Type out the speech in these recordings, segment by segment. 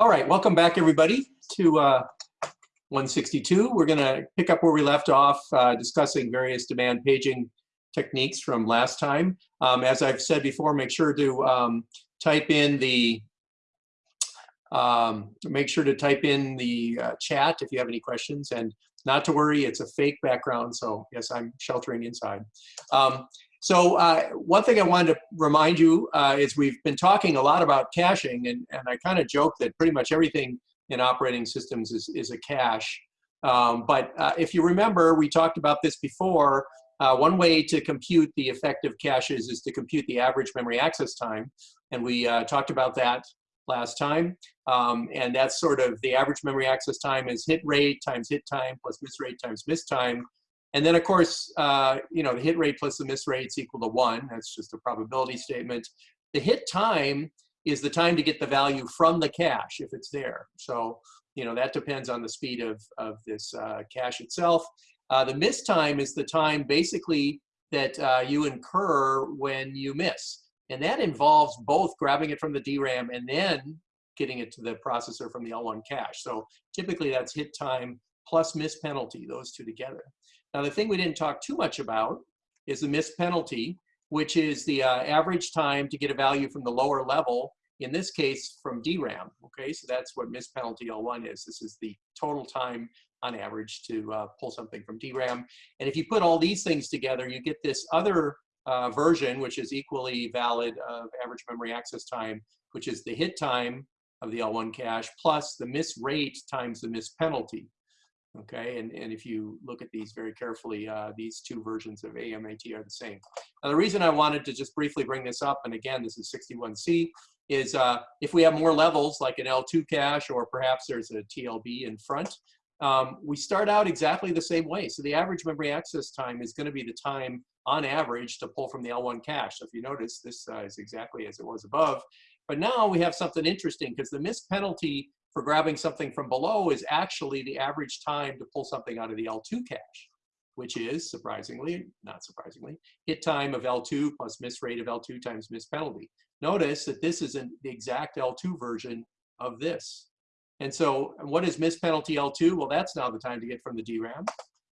All right, welcome back everybody to uh, 162. We're going to pick up where we left off uh, discussing various demand paging techniques from last time. Um, as I've said before, make sure to um, type in the um, make sure to type in the uh, chat if you have any questions and not to worry, it's a fake background, so yes, I'm sheltering inside. Um, so uh, one thing I wanted to remind you uh, is we've been talking a lot about caching, and, and I kind of joke that pretty much everything in operating systems is, is a cache. Um, but uh, if you remember, we talked about this before. Uh, one way to compute the effective caches is to compute the average memory access time. And we uh, talked about that last time. Um, and that's sort of the average memory access time is hit rate times hit time plus miss rate times miss time. And then of course, uh, you know, the hit rate plus the miss rate is equal to one. That's just a probability statement. The hit time is the time to get the value from the cache if it's there. So, you know, that depends on the speed of, of this uh, cache itself. Uh, the miss time is the time basically that uh, you incur when you miss. And that involves both grabbing it from the DRAM and then getting it to the processor from the L1 cache. So typically that's hit time plus miss penalty, those two together. Now, the thing we didn't talk too much about is the miss penalty, which is the uh, average time to get a value from the lower level, in this case, from DRAM. Okay, so that's what miss penalty L1 is. This is the total time on average to uh, pull something from DRAM. And if you put all these things together, you get this other uh, version, which is equally valid of average memory access time, which is the hit time of the L1 cache plus the miss rate times the miss penalty. Okay, and, and if you look at these very carefully, uh, these two versions of AMAT are the same. Now, the reason I wanted to just briefly bring this up, and again, this is 61C, is uh, if we have more levels like an L2 cache or perhaps there's a TLB in front, um, we start out exactly the same way. So the average memory access time is going to be the time on average to pull from the L1 cache. So if you notice, this uh, is exactly as it was above. But now we have something interesting because the miss penalty for grabbing something from below is actually the average time to pull something out of the L2 cache, which is, surprisingly, not surprisingly, hit time of L2 plus miss rate of L2 times miss penalty. Notice that this isn't the exact L2 version of this. And so what is miss penalty L2? Well, that's now the time to get from the DRAM.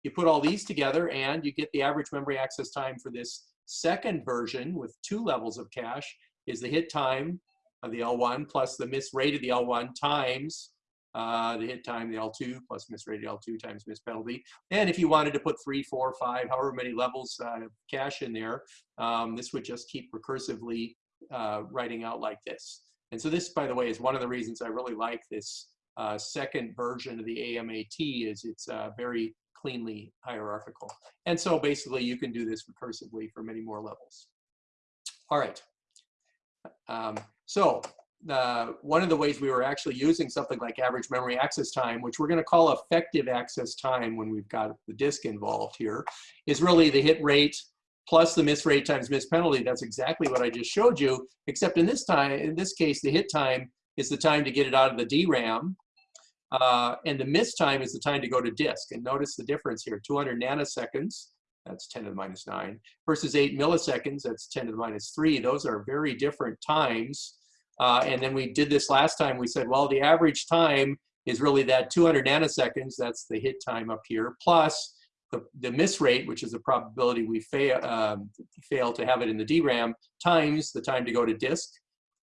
You put all these together and you get the average memory access time for this second version with two levels of cache is the hit time of the L1 plus the miss rate of the L1 times uh, the hit time, the L2 plus miss rate of L2 times miss penalty. And if you wanted to put three, four, five, however many levels uh, of cache in there, um, this would just keep recursively uh, writing out like this. And so this, by the way, is one of the reasons I really like this uh, second version of the AMAT is it's uh, very cleanly hierarchical. And so basically you can do this recursively for many more levels. All right. Um, so uh, one of the ways we were actually using something like average memory access time, which we're going to call effective access time when we've got the disk involved here, is really the hit rate plus the miss rate times miss penalty. That's exactly what I just showed you, except in this time, in this case, the hit time is the time to get it out of the DRAM, uh, and the miss time is the time to go to disk. And notice the difference here, 200 nanoseconds, that's 10 to the minus 9, versus 8 milliseconds, that's 10 to the minus 3. Those are very different times. Uh, and then we did this last time. We said, well, the average time is really that 200 nanoseconds, that's the hit time up here, plus the, the miss rate, which is the probability we fail, um, fail to have it in the DRAM, times the time to go to disk.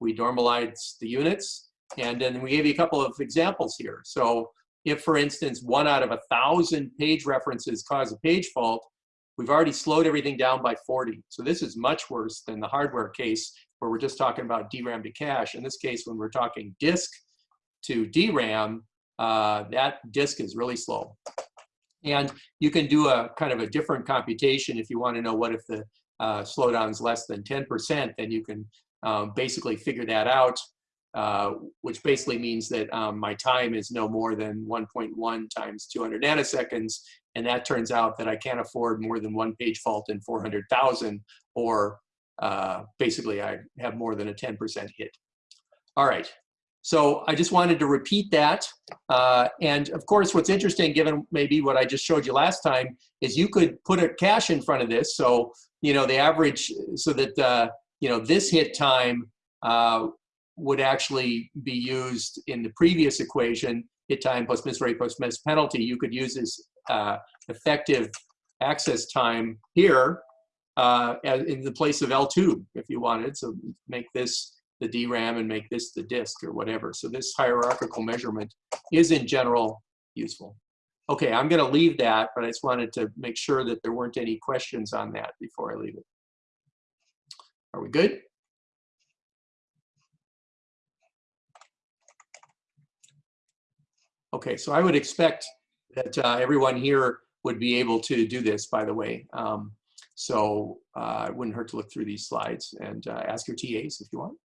We normalized the units, and then we gave you a couple of examples here. So if, for instance, one out of a thousand page references cause a page fault, we've already slowed everything down by 40. So this is much worse than the hardware case where we're just talking about DRAM to cache. In this case, when we're talking disk to DRAM, uh, that disk is really slow. And you can do a kind of a different computation if you want to know what if the uh, slowdown is less than 10%, then you can um, basically figure that out, uh, which basically means that um, my time is no more than 1.1 times 200 nanoseconds. And that turns out that I can't afford more than one page fault in 400,000 or uh, basically I have more than a 10% hit. All right, so I just wanted to repeat that. Uh, and of course, what's interesting, given maybe what I just showed you last time, is you could put a cache in front of this. So, you know, the average, so that, uh, you know, this hit time, uh, would actually be used in the previous equation, hit time plus miss rate plus miss penalty, you could use this uh, effective access time here uh, in the place of L2 if you wanted. So make this the DRAM and make this the disk or whatever. So this hierarchical measurement is in general useful. Okay, I'm going to leave that, but I just wanted to make sure that there weren't any questions on that before I leave it. Are we good? Okay, so I would expect that uh, everyone here would be able to do this, by the way. Um, so uh, it wouldn't hurt to look through these slides and uh, ask your TAs if you want.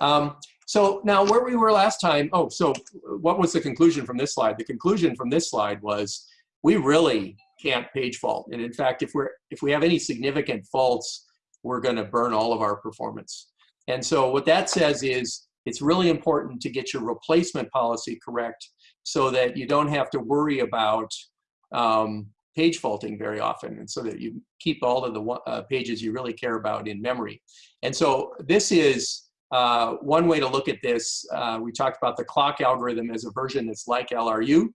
Um, so now where we were last time, oh, so what was the conclusion from this slide? The conclusion from this slide was we really can't page fault. And in fact, if, we're, if we have any significant faults, we're gonna burn all of our performance. And so what that says is it's really important to get your replacement policy correct so that you don't have to worry about um, page faulting very often and so that you keep all of the uh, pages you really care about in memory. And so this is uh, one way to look at this, uh, we talked about the clock algorithm as a version that's like LRU,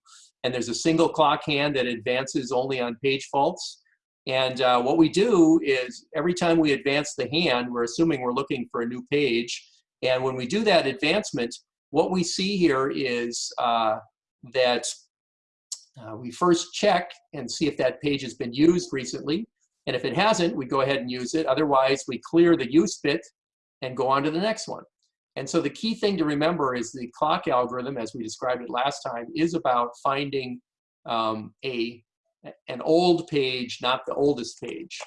and there's a single clock hand that advances only on page faults. And uh, what we do is every time we advance the hand, we're assuming we're looking for a new page. And when we do that advancement, what we see here is uh, that uh, we first check and see if that page has been used recently. And if it hasn't, we go ahead and use it. Otherwise, we clear the use bit and go on to the next one. And so the key thing to remember is the clock algorithm, as we described it last time, is about finding um, a, an old page, not the oldest page.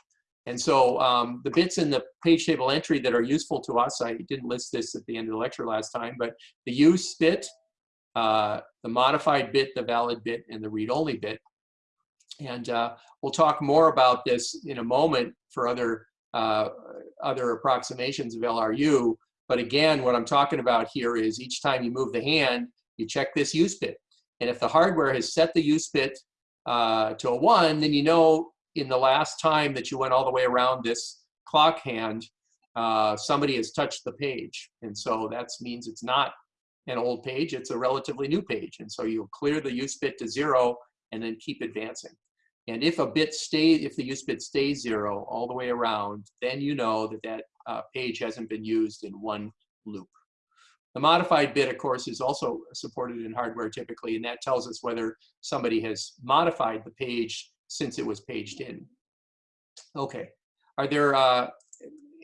And so um, the bits in the page table entry that are useful to us, I didn't list this at the end of the lecture last time, but the use bit, uh, the modified bit, the valid bit, and the read-only bit. And uh, we'll talk more about this in a moment for other uh, other approximations of LRU. But again, what I'm talking about here is each time you move the hand, you check this use bit. And if the hardware has set the use bit uh, to a one, then you know in the last time that you went all the way around this clock hand, uh, somebody has touched the page. And so that means it's not an old page, it's a relatively new page. And so you'll clear the use bit to zero and then keep advancing. And if a bit stays, if the use bit stays zero all the way around, then you know that that uh, page hasn't been used in one loop. The modified bit, of course, is also supported in hardware typically, and that tells us whether somebody has modified the page since it was paged in. Okay, are there uh,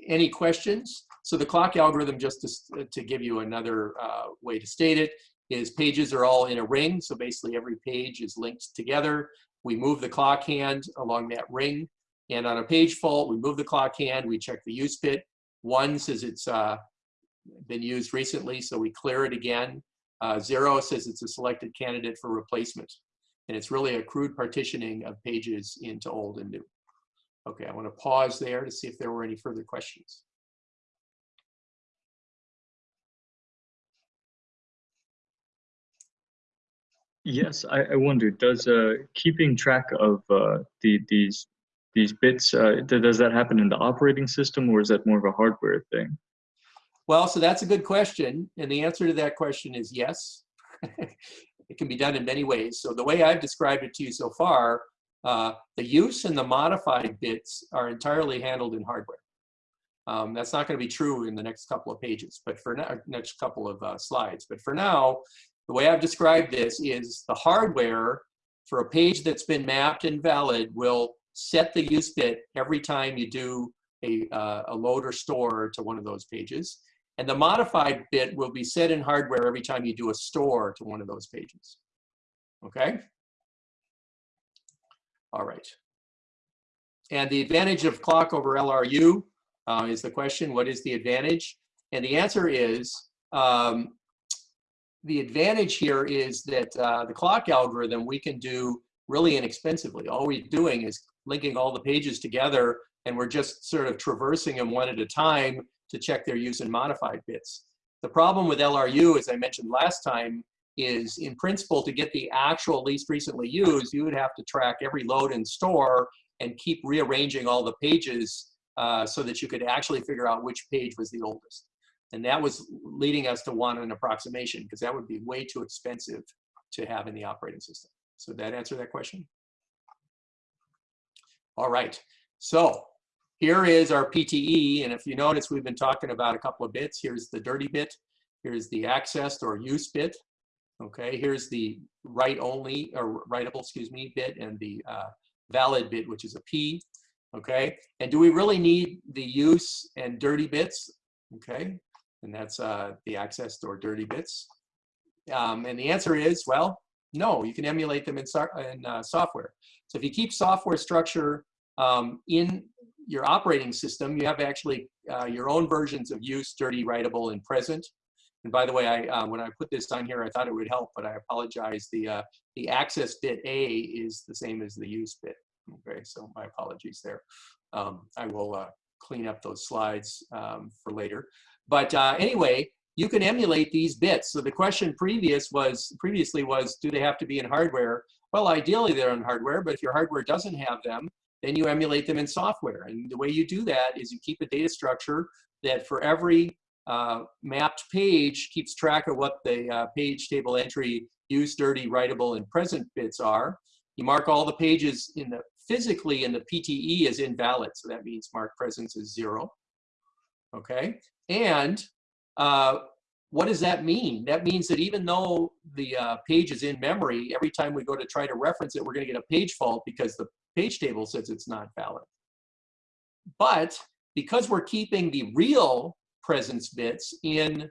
any questions? So the clock algorithm, just to, to give you another uh, way to state it, is pages are all in a ring. So basically every page is linked together. We move the clock hand along that ring. And on a page fault, we move the clock hand, we check the use bit. One says it's uh, been used recently, so we clear it again. Uh, zero says it's a selected candidate for replacement. And it's really a crude partitioning of pages into old and new. Okay, I want to pause there to see if there were any further questions. Yes, I, I wonder, does uh, keeping track of uh, the, these these bits, uh, does that happen in the operating system or is that more of a hardware thing? Well, so that's a good question. And the answer to that question is yes. it can be done in many ways. So the way I've described it to you so far, uh, the use and the modified bits are entirely handled in hardware. Um, that's not going to be true in the next couple of pages, but for now, next couple of uh, slides. But for now, the way I've described this is the hardware for a page that's been mapped and valid will set the use bit every time you do a, uh, a load or store to one of those pages. And the modified bit will be set in hardware every time you do a store to one of those pages. Okay? All right. And the advantage of clock over LRU uh, is the question, what is the advantage? And the answer is um, the advantage here is that uh, the clock algorithm we can do really inexpensively. All we're doing is linking all the pages together and we're just sort of traversing them one at a time to check their use in modified bits. The problem with LRU, as I mentioned last time, is in principle to get the actual least recently used, you would have to track every load and store and keep rearranging all the pages uh, so that you could actually figure out which page was the oldest. And that was leading us to want an approximation because that would be way too expensive to have in the operating system. So that answer that question? All right, so here is our PTE. And if you notice, we've been talking about a couple of bits. Here's the dirty bit. Here's the accessed or use bit. Okay, here's the write only or writable, excuse me, bit and the uh, valid bit, which is a P. Okay, and do we really need the use and dirty bits? Okay, and that's uh, the accessed or dirty bits. Um, and the answer is, well, no, you can emulate them in, so in uh, software. So if you keep software structure um, in your operating system, you have actually uh, your own versions of use, dirty, writable, and present. And by the way, I uh, when I put this on here, I thought it would help, but I apologize. The uh, the access bit A is the same as the use bit. Okay, so my apologies there. Um, I will uh, clean up those slides um, for later. But uh, anyway, you can emulate these bits. So the question previous was previously was, do they have to be in hardware? Well, ideally they're in hardware, but if your hardware doesn't have them, then you emulate them in software. And the way you do that is you keep a data structure that for every uh, mapped page keeps track of what the uh, page table entry use, dirty, writable, and present bits are. You mark all the pages in the physically in the PTE as invalid. So that means mark presence is zero. Okay. And uh, what does that mean? That means that even though the uh, page is in memory, every time we go to try to reference it, we're going to get a page fault because the page table says it's not valid. But because we're keeping the real presence bits in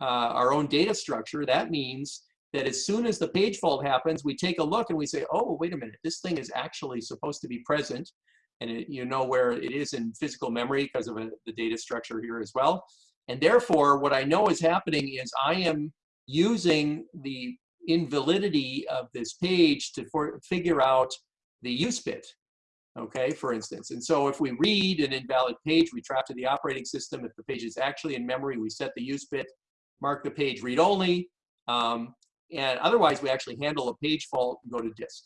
uh, our own data structure, that means that as soon as the page fault happens, we take a look and we say, oh, wait a minute, this thing is actually supposed to be present. And it, you know where it is in physical memory because of a, the data structure here as well. And therefore, what I know is happening is I am using the invalidity of this page to for, figure out the use bit okay, for instance. And so if we read an invalid page, we trap to the operating system. If the page is actually in memory, we set the use bit, mark the page read only, um, and otherwise we actually handle a page fault and go to disk,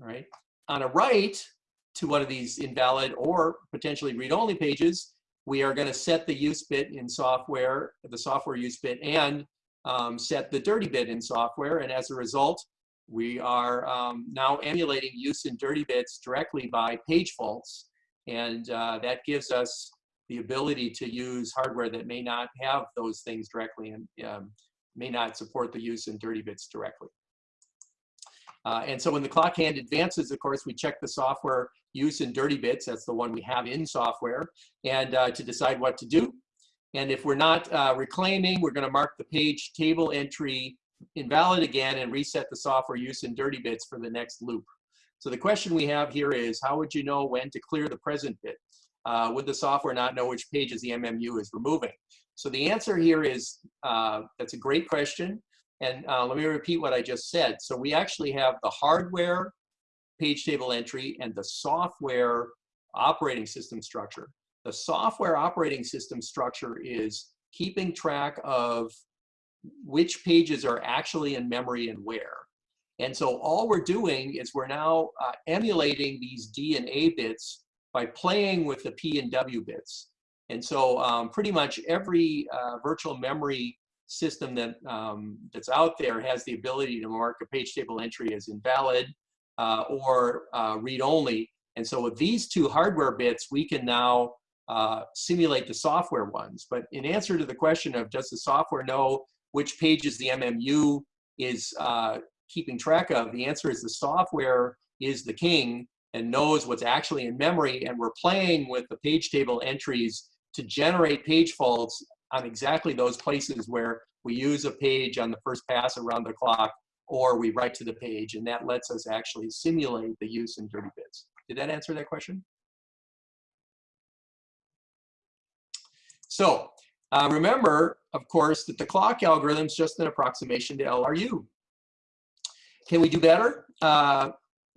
all right? On a write to one of these invalid or potentially read-only pages, we are gonna set the use bit in software, the software use bit, and um, set the dirty bit in software, and as a result, we are um, now emulating use in dirty bits directly by page faults, and uh, that gives us the ability to use hardware that may not have those things directly and um, may not support the use in dirty bits directly. Uh, and so when the clock hand advances, of course, we check the software use in dirty bits. That's the one we have in software, and uh, to decide what to do. And if we're not uh, reclaiming, we're going to mark the page table entry invalid again and reset the software use in dirty bits for the next loop. So the question we have here is, how would you know when to clear the present bit? Uh, would the software not know which pages the MMU is removing? So the answer here is, uh, that's a great question. And uh, let me repeat what I just said. So we actually have the hardware page table entry and the software operating system structure. The software operating system structure is keeping track of which pages are actually in memory and where. And so all we're doing is we're now uh, emulating these D and A bits by playing with the P and W bits. And so um, pretty much every uh, virtual memory system that, um, that's out there has the ability to mark a page table entry as invalid uh, or uh, read-only. And so with these two hardware bits, we can now uh, simulate the software ones. But in answer to the question of does the software know which pages the MMU is uh, keeping track of? The answer is the software is the king and knows what's actually in memory, and we're playing with the page table entries to generate page faults on exactly those places where we use a page on the first pass around the clock or we write to the page, and that lets us actually simulate the use in dirty bits. Did that answer that question? So uh, remember, of course, that the clock algorithm is just an approximation to LRU. Can we do better? Uh,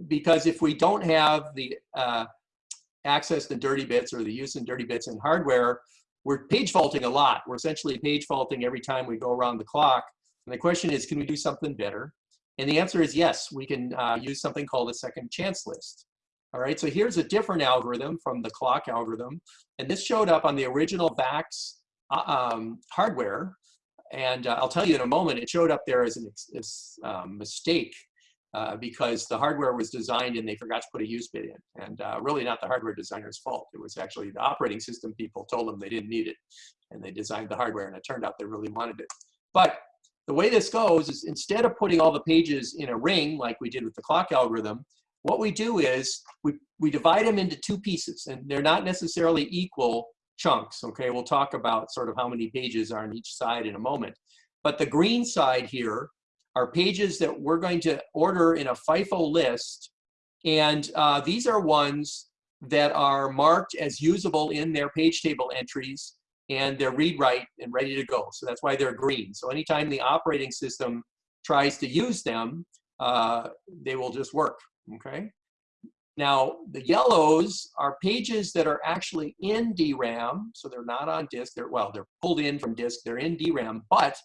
because if we don't have the uh, access to dirty bits or the use in dirty bits in hardware, we're page faulting a lot. We're essentially page faulting every time we go around the clock. And the question is, can we do something better? And the answer is yes, we can uh, use something called a second chance list. All right, so here's a different algorithm from the clock algorithm. And this showed up on the original VAX uh, um, hardware. And uh, I'll tell you in a moment, it showed up there as a as, um, mistake uh, because the hardware was designed and they forgot to put a use bit in. And uh, really not the hardware designer's fault. It was actually the operating system people told them they didn't need it. And they designed the hardware and it turned out they really wanted it. But the way this goes is instead of putting all the pages in a ring like we did with the clock algorithm, what we do is we, we divide them into two pieces and they're not necessarily equal chunks, okay? We'll talk about sort of how many pages are on each side in a moment. But the green side here are pages that we're going to order in a FIFO list. And uh, these are ones that are marked as usable in their page table entries and they're read write and ready to go. So that's why they're green. So anytime the operating system tries to use them, uh, they will just work, okay? Now, the yellows are pages that are actually in DRAM, so they're not on disk. They're, well, they're pulled in from disk, they're in DRAM, but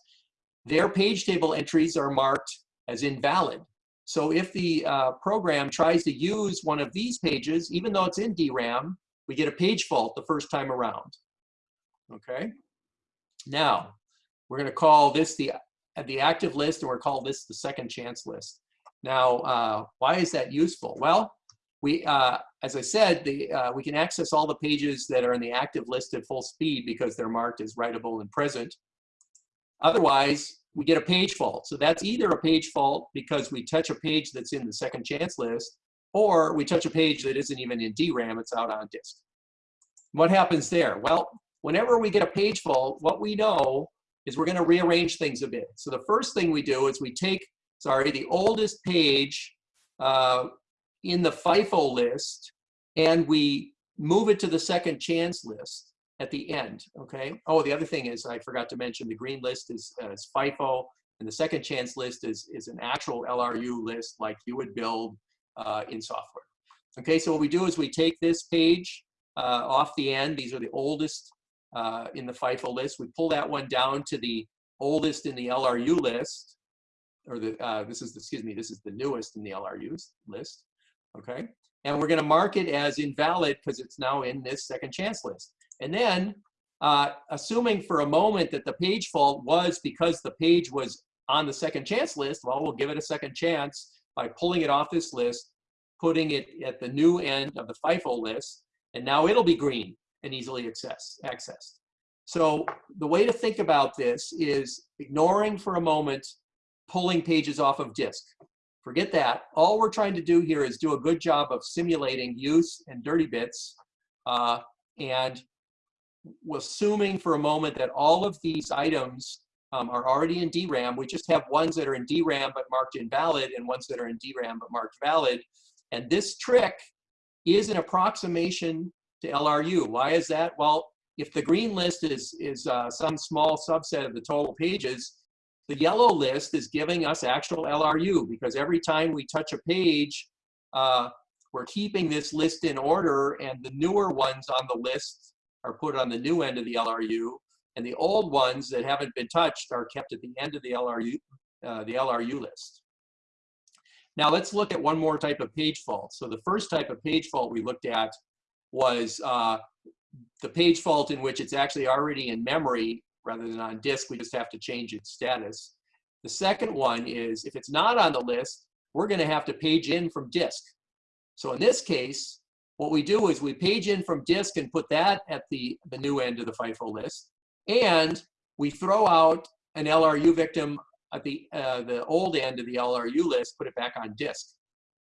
their page table entries are marked as invalid. So if the uh, program tries to use one of these pages, even though it's in DRAM, we get a page fault the first time around okay? Now, we're gonna call this the, the active list and we're call this the second chance list. Now, uh, why is that useful? Well, we, uh, as I said, the, uh, we can access all the pages that are in the active list at full speed because they're marked as writable and present. Otherwise, we get a page fault. So that's either a page fault because we touch a page that's in the second chance list, or we touch a page that isn't even in DRAM, it's out on disk. What happens there? Well, whenever we get a page fault, what we know is we're gonna rearrange things a bit. So the first thing we do is we take, sorry, the oldest page uh, in the FIFO list and we move it to the second chance list at the end, okay? Oh, the other thing is I forgot to mention the green list is, uh, is FIFO and the second chance list is, is an actual LRU list like you would build uh, in software. Okay, so what we do is we take this page uh, off the end. These are the oldest uh, in the FIFO list. We pull that one down to the oldest in the LRU list, or the, uh, this is, the, excuse me, this is the newest in the LRU list, okay? And we're gonna mark it as invalid because it's now in this second chance list. And then, uh, assuming for a moment that the page fault was because the page was on the second chance list, well, we'll give it a second chance by pulling it off this list, putting it at the new end of the FIFO list, and now it'll be green and easily access, accessed. So the way to think about this is ignoring for a moment pulling pages off of disk. Forget that. All we're trying to do here is do a good job of simulating use and dirty bits. Uh, and assuming for a moment that all of these items um, are already in DRAM. We just have ones that are in DRAM but marked invalid and ones that are in DRAM but marked valid. And this trick is an approximation to LRU. Why is that? Well, if the green list is, is uh, some small subset of the total pages, the yellow list is giving us actual LRU because every time we touch a page, uh, we're keeping this list in order and the newer ones on the list are put on the new end of the LRU and the old ones that haven't been touched are kept at the end of the LRU, uh, the LRU list. Now let's look at one more type of page fault. So the first type of page fault we looked at was uh, the page fault in which it's actually already in memory rather than on disk. We just have to change its status. The second one is if it's not on the list, we're going to have to page in from disk. So in this case, what we do is we page in from disk and put that at the, the new end of the FIFO list. And we throw out an LRU victim at the, uh, the old end of the LRU list, put it back on disk.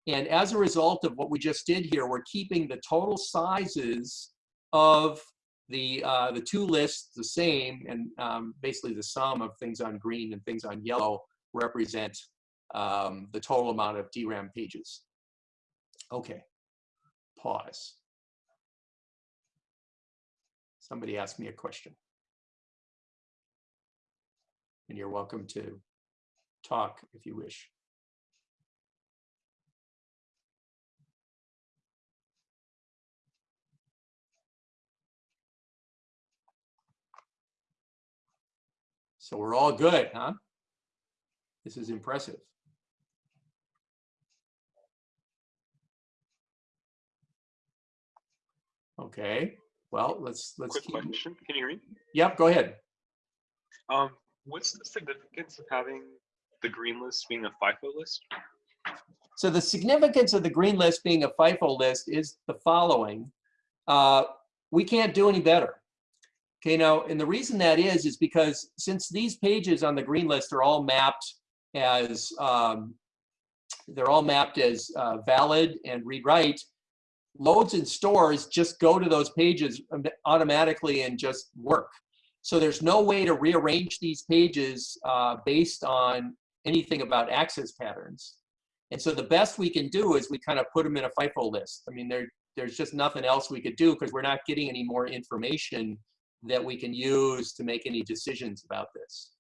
And as a result of what we just did here, we're keeping the total sizes of the, uh, the two lists the same, and um, basically the sum of things on green and things on yellow represent um, the total amount of DRAM pages. Okay, pause. Somebody asked me a question. And you're welcome to talk if you wish. So we're all good, huh? This is impressive. Okay. Well, let's, let's Quick keep, question. Can you hear me? yep, go ahead. Um, what's the significance of having the green list being a FIFO list? So the significance of the green list being a FIFO list is the following. Uh, we can't do any better. Okay, now, and the reason that is, is because since these pages on the green list are all mapped as, um, they're all mapped as uh, valid and read-write, loads and stores just go to those pages automatically and just work. So there's no way to rearrange these pages uh, based on anything about access patterns. And so the best we can do is we kind of put them in a FIFO list. I mean, there, there's just nothing else we could do because we're not getting any more information that we can use to make any decisions about this.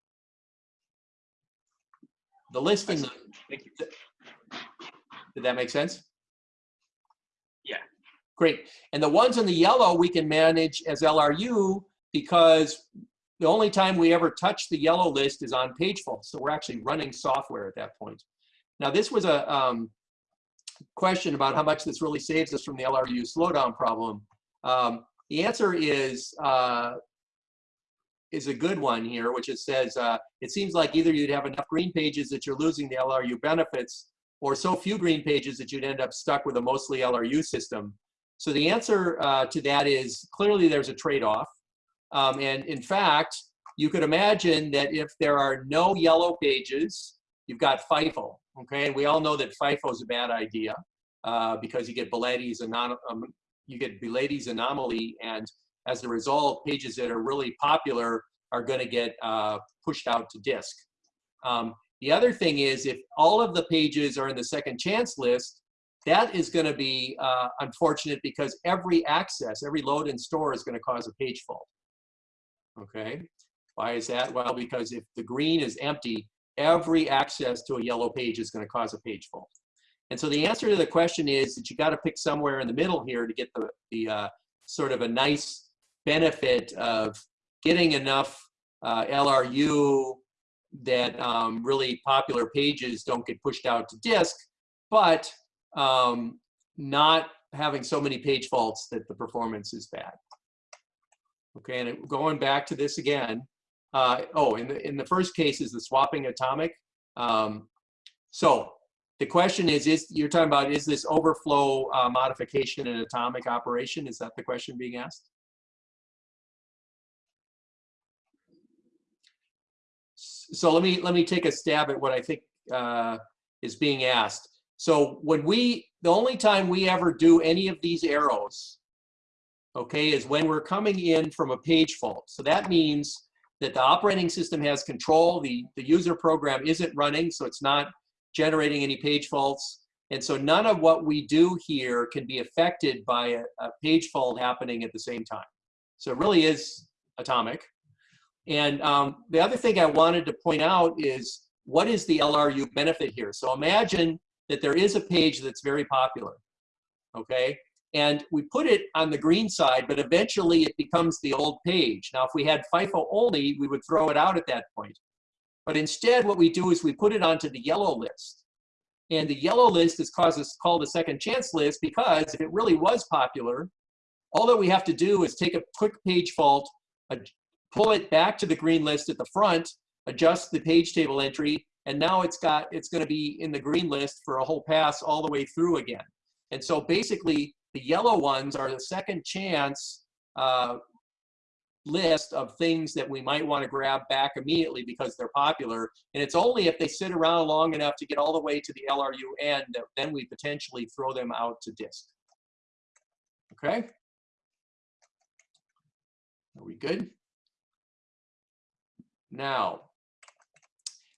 The listing, Thank you. did that make sense? Great. And the ones in the yellow we can manage as LRU because the only time we ever touch the yellow list is on page fault. So we're actually running software at that point. Now this was a um, question about how much this really saves us from the LRU slowdown problem. Um, the answer is uh, is a good one here, which it says uh, it seems like either you'd have enough green pages that you're losing the LRU benefits, or so few green pages that you'd end up stuck with a mostly LRU system. So the answer uh, to that is clearly there's a trade-off. Um, and in fact, you could imagine that if there are no yellow pages, you've got FIFO, okay? And we all know that FIFO is a bad idea uh, because you get anom um, you get anomaly, and as a result, pages that are really popular are going to get uh, pushed out to disk. Um, the other thing is if all of the pages are in the second chance list, that is going to be uh, unfortunate because every access, every load and store is going to cause a page fault. Okay, why is that? Well, because if the green is empty, every access to a yellow page is going to cause a page fault. And so the answer to the question is that you got to pick somewhere in the middle here to get the, the uh, sort of a nice benefit of getting enough uh, LRU that um, really popular pages don't get pushed out to disk, but um, not having so many page faults that the performance is bad. Okay, and going back to this again, uh, oh, in the, in the first case is the swapping atomic. Um, so the question is, is you're talking about, is this overflow uh, modification an atomic operation? Is that the question being asked? So let me, let me take a stab at what I think uh, is being asked. So when we, the only time we ever do any of these arrows, okay, is when we're coming in from a page fault. So that means that the operating system has control, the, the user program isn't running, so it's not generating any page faults. And so none of what we do here can be affected by a, a page fault happening at the same time. So it really is atomic. And um, the other thing I wanted to point out is what is the LRU benefit here? So imagine that there is a page that's very popular, okay? And we put it on the green side, but eventually it becomes the old page. Now, if we had FIFO only, we would throw it out at that point. But instead, what we do is we put it onto the yellow list. And the yellow list is called a second chance list because if it really was popular, all that we have to do is take a quick page fault, pull it back to the green list at the front, adjust the page table entry, and now it's got it's going to be in the green list for a whole pass all the way through again. And so basically, the yellow ones are the second chance uh, list of things that we might want to grab back immediately because they're popular. And it's only if they sit around long enough to get all the way to the LRU end that then we potentially throw them out to disk. Okay? Are we good? Now,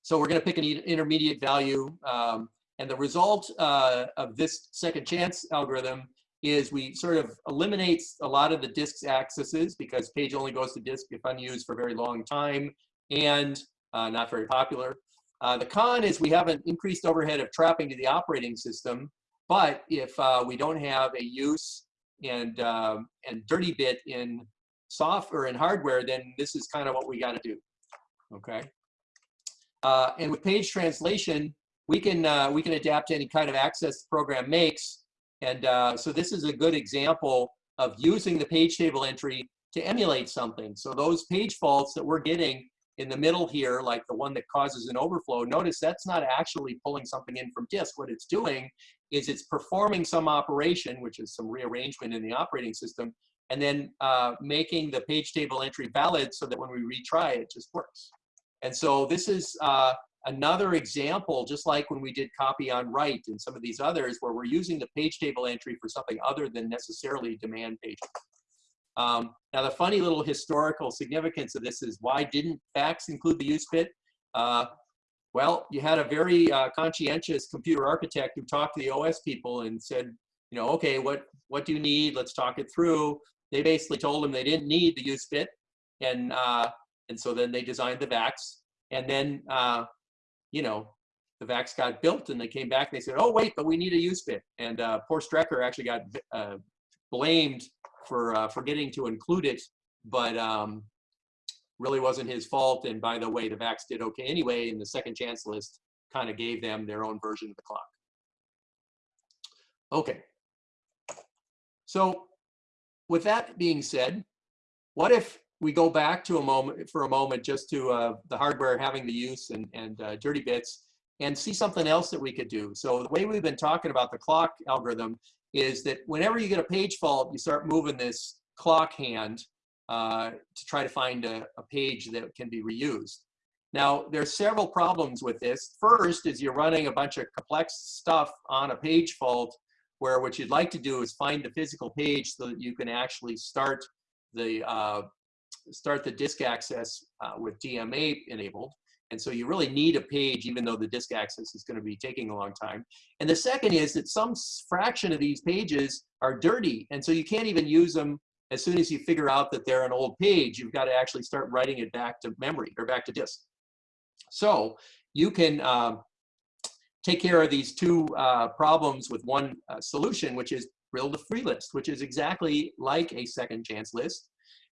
so we're going to pick an intermediate value. Um, and the result uh, of this second chance algorithm is we sort of eliminates a lot of the disk accesses because page only goes to disk if unused for a very long time and uh, not very popular. Uh, the con is we have an increased overhead of trapping to the operating system, but if uh, we don't have a use and, um, and dirty bit in software and hardware, then this is kind of what we got to do, okay? Uh, and with page translation, we can, uh, we can adapt to any kind of access the program makes and uh, so this is a good example of using the page table entry to emulate something. So those page faults that we're getting in the middle here, like the one that causes an overflow, notice that's not actually pulling something in from disk. What it's doing is it's performing some operation, which is some rearrangement in the operating system, and then uh, making the page table entry valid so that when we retry, it just works. And so this is uh, another example, just like when we did copy on write and some of these others, where we're using the page table entry for something other than necessarily demand pages. Um, now, the funny little historical significance of this is why didn't VAX include the use bit? Uh, well, you had a very uh, conscientious computer architect who talked to the OS people and said, you know, okay, what, what do you need? Let's talk it through. They basically told him they didn't need the use bit. And, uh, and so then they designed the VAX. And then, uh, you know, the VAX got built and they came back and they said, oh, wait, but we need a use bit. And uh, poor Strecker actually got uh, blamed for uh, forgetting to include it, but um, really wasn't his fault. And by the way, the VAX did okay anyway, and the second chance list kind of gave them their own version of the clock. Okay. So with that being said, what if we go back to a moment for a moment just to uh, the hardware having the use and, and uh, dirty bits and see something else that we could do. So the way we've been talking about the clock algorithm is that whenever you get a page fault, you start moving this clock hand uh, to try to find a, a page that can be reused. Now, there's several problems with this. First is you're running a bunch of complex stuff on a page fault where what you'd like to do is find the physical page so that you can actually start the uh, start the disk access uh, with DMA enabled. And so you really need a page, even though the disk access is going to be taking a long time. And the second is that some fraction of these pages are dirty. And so you can't even use them as soon as you figure out that they're an old page. You've got to actually start writing it back to memory or back to disk. So you can um, take care of these two uh, problems with one uh, solution, which is build a free list, which is exactly like a second chance list.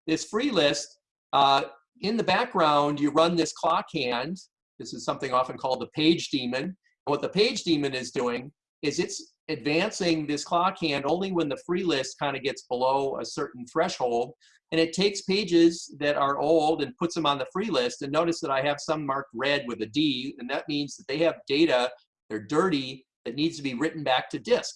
This free list uh, in the background, you run this clock hand. This is something often called the page daemon. And what the page daemon is doing is it's advancing this clock hand only when the free list kind of gets below a certain threshold. And it takes pages that are old and puts them on the free list. And notice that I have some marked red with a D, and that means that they have data, they're dirty, that needs to be written back to disk.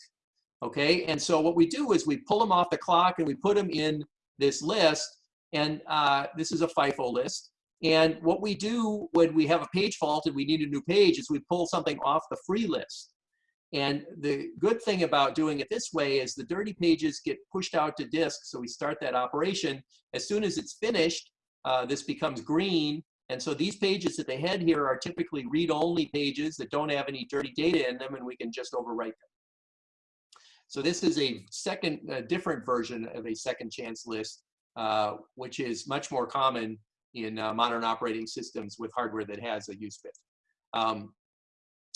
Okay, and so what we do is we pull them off the clock and we put them in this list and uh, this is a FIFO list. And what we do when we have a page fault and we need a new page is we pull something off the free list. And the good thing about doing it this way is the dirty pages get pushed out to disk. So we start that operation. As soon as it's finished, uh, this becomes green. And so these pages at the head here are typically read-only pages that don't have any dirty data in them, and we can just overwrite them. So this is a second, a different version of a second chance list uh, which is much more common in uh, modern operating systems with hardware that has a use bit. Um,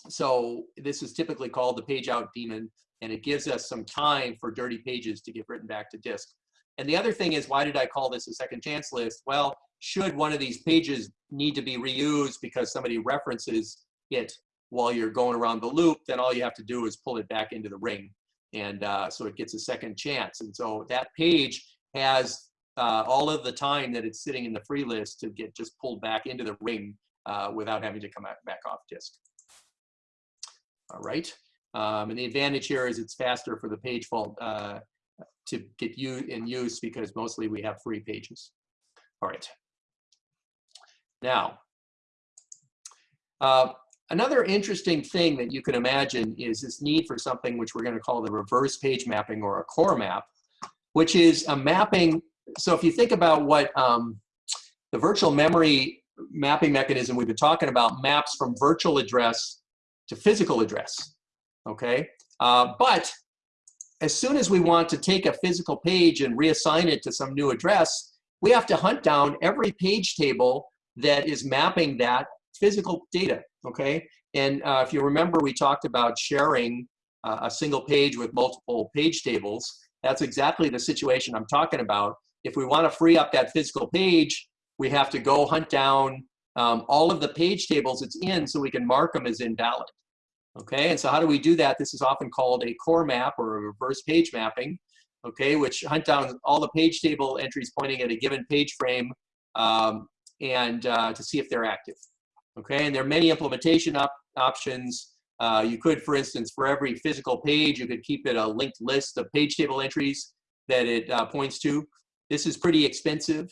so this is typically called the page out daemon, and it gives us some time for dirty pages to get written back to disk. And the other thing is, why did I call this a second chance list? Well, should one of these pages need to be reused because somebody references it while you're going around the loop, then all you have to do is pull it back into the ring. And uh, so it gets a second chance. And so that page has uh, all of the time that it's sitting in the free list to get just pulled back into the ring uh, without having to come back off disk. All right. Um, and the advantage here is it's faster for the page fault uh, to get you in use because mostly we have free pages. All right. Now, uh, another interesting thing that you can imagine is this need for something which we're going to call the reverse page mapping or a core map, which is a mapping so if you think about what um, the virtual memory mapping mechanism we've been talking about maps from virtual address to physical address, okay? Uh, but as soon as we want to take a physical page and reassign it to some new address, we have to hunt down every page table that is mapping that physical data, okay? And uh, if you remember, we talked about sharing uh, a single page with multiple page tables. That's exactly the situation I'm talking about. If we want to free up that physical page, we have to go hunt down um, all of the page tables it's in so we can mark them as invalid. Okay, and so how do we do that? This is often called a core map or a reverse page mapping. okay, which hunt down all the page table entries pointing at a given page frame um, and uh, to see if they're active. Okay, and there are many implementation op options. Uh, you could, for instance, for every physical page, you could keep it a linked list of page table entries that it uh, points to. This is pretty expensive.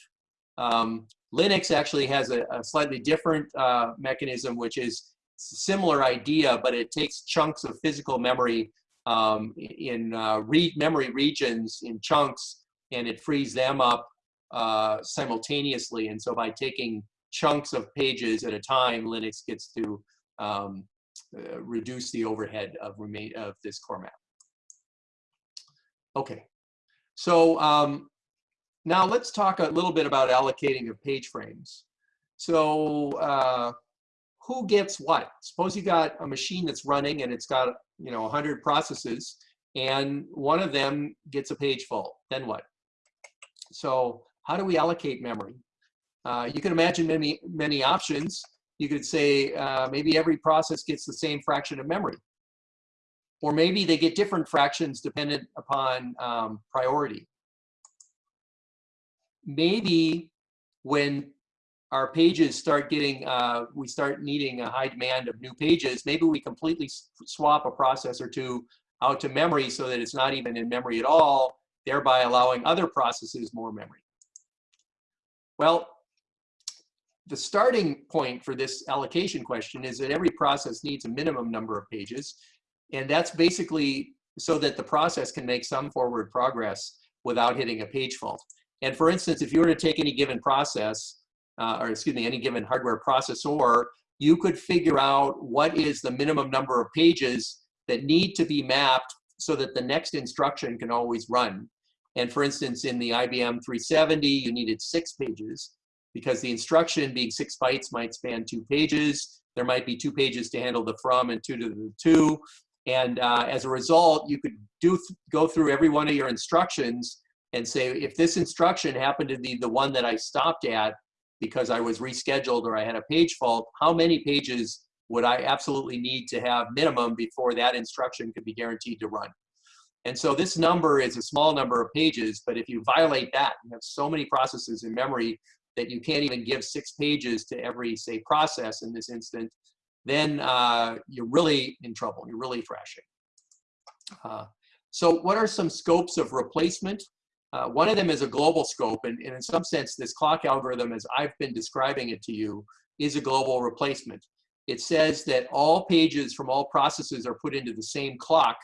Um, Linux actually has a, a slightly different uh, mechanism, which is similar idea, but it takes chunks of physical memory um, in uh, read memory regions in chunks, and it frees them up uh, simultaneously. And so by taking chunks of pages at a time, Linux gets to um, uh, reduce the overhead of, remain of this core map. Okay, so um, now let's talk a little bit about allocating of page frames. So uh, who gets what? Suppose you got a machine that's running and it's got you know 100 processes and one of them gets a page fault. Then what? So how do we allocate memory? Uh, you can imagine many, many options. You could say uh, maybe every process gets the same fraction of memory. Or maybe they get different fractions dependent upon um, priority. Maybe when our pages start getting, uh, we start needing a high demand of new pages, maybe we completely swap a process or two out to memory so that it's not even in memory at all, thereby allowing other processes more memory. Well, the starting point for this allocation question is that every process needs a minimum number of pages. And that's basically so that the process can make some forward progress without hitting a page fault. And for instance, if you were to take any given process, uh, or excuse me, any given hardware processor, you could figure out what is the minimum number of pages that need to be mapped so that the next instruction can always run. And for instance, in the IBM 370, you needed six pages because the instruction being six bytes might span two pages. There might be two pages to handle the from and two to the to. And uh, as a result, you could do go through every one of your instructions and say, if this instruction happened to be the one that I stopped at because I was rescheduled or I had a page fault, how many pages would I absolutely need to have minimum before that instruction could be guaranteed to run? And so this number is a small number of pages, but if you violate that, you have so many processes in memory that you can't even give six pages to every, say, process in this instant, then uh, you're really in trouble. You're really thrashing. Uh, so what are some scopes of replacement? Uh, one of them is a global scope, and, and in some sense, this clock algorithm, as I've been describing it to you, is a global replacement. It says that all pages from all processes are put into the same clock,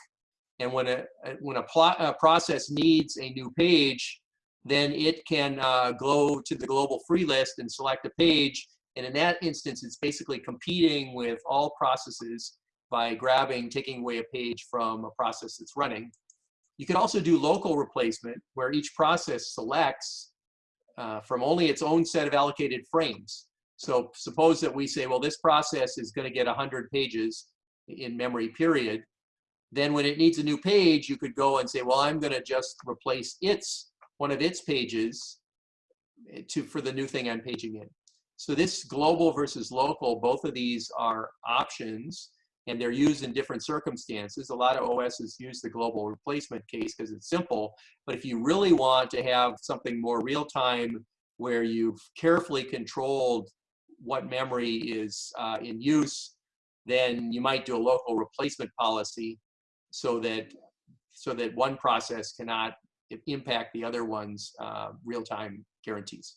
and when a, when a, a process needs a new page, then it can uh, go to the global free list and select a page. And in that instance, it's basically competing with all processes by grabbing, taking away a page from a process that's running. You can also do local replacement where each process selects uh, from only its own set of allocated frames. So suppose that we say, well, this process is going to get 100 pages in memory period. Then when it needs a new page, you could go and say, well, I'm going to just replace its one of its pages eh, to for the new thing I'm paging in. So this global versus local, both of these are options and they're used in different circumstances. A lot of OSs use the global replacement case because it's simple, but if you really want to have something more real time where you've carefully controlled what memory is uh, in use, then you might do a local replacement policy so that so that one process cannot impact the other one's uh, real-time guarantees.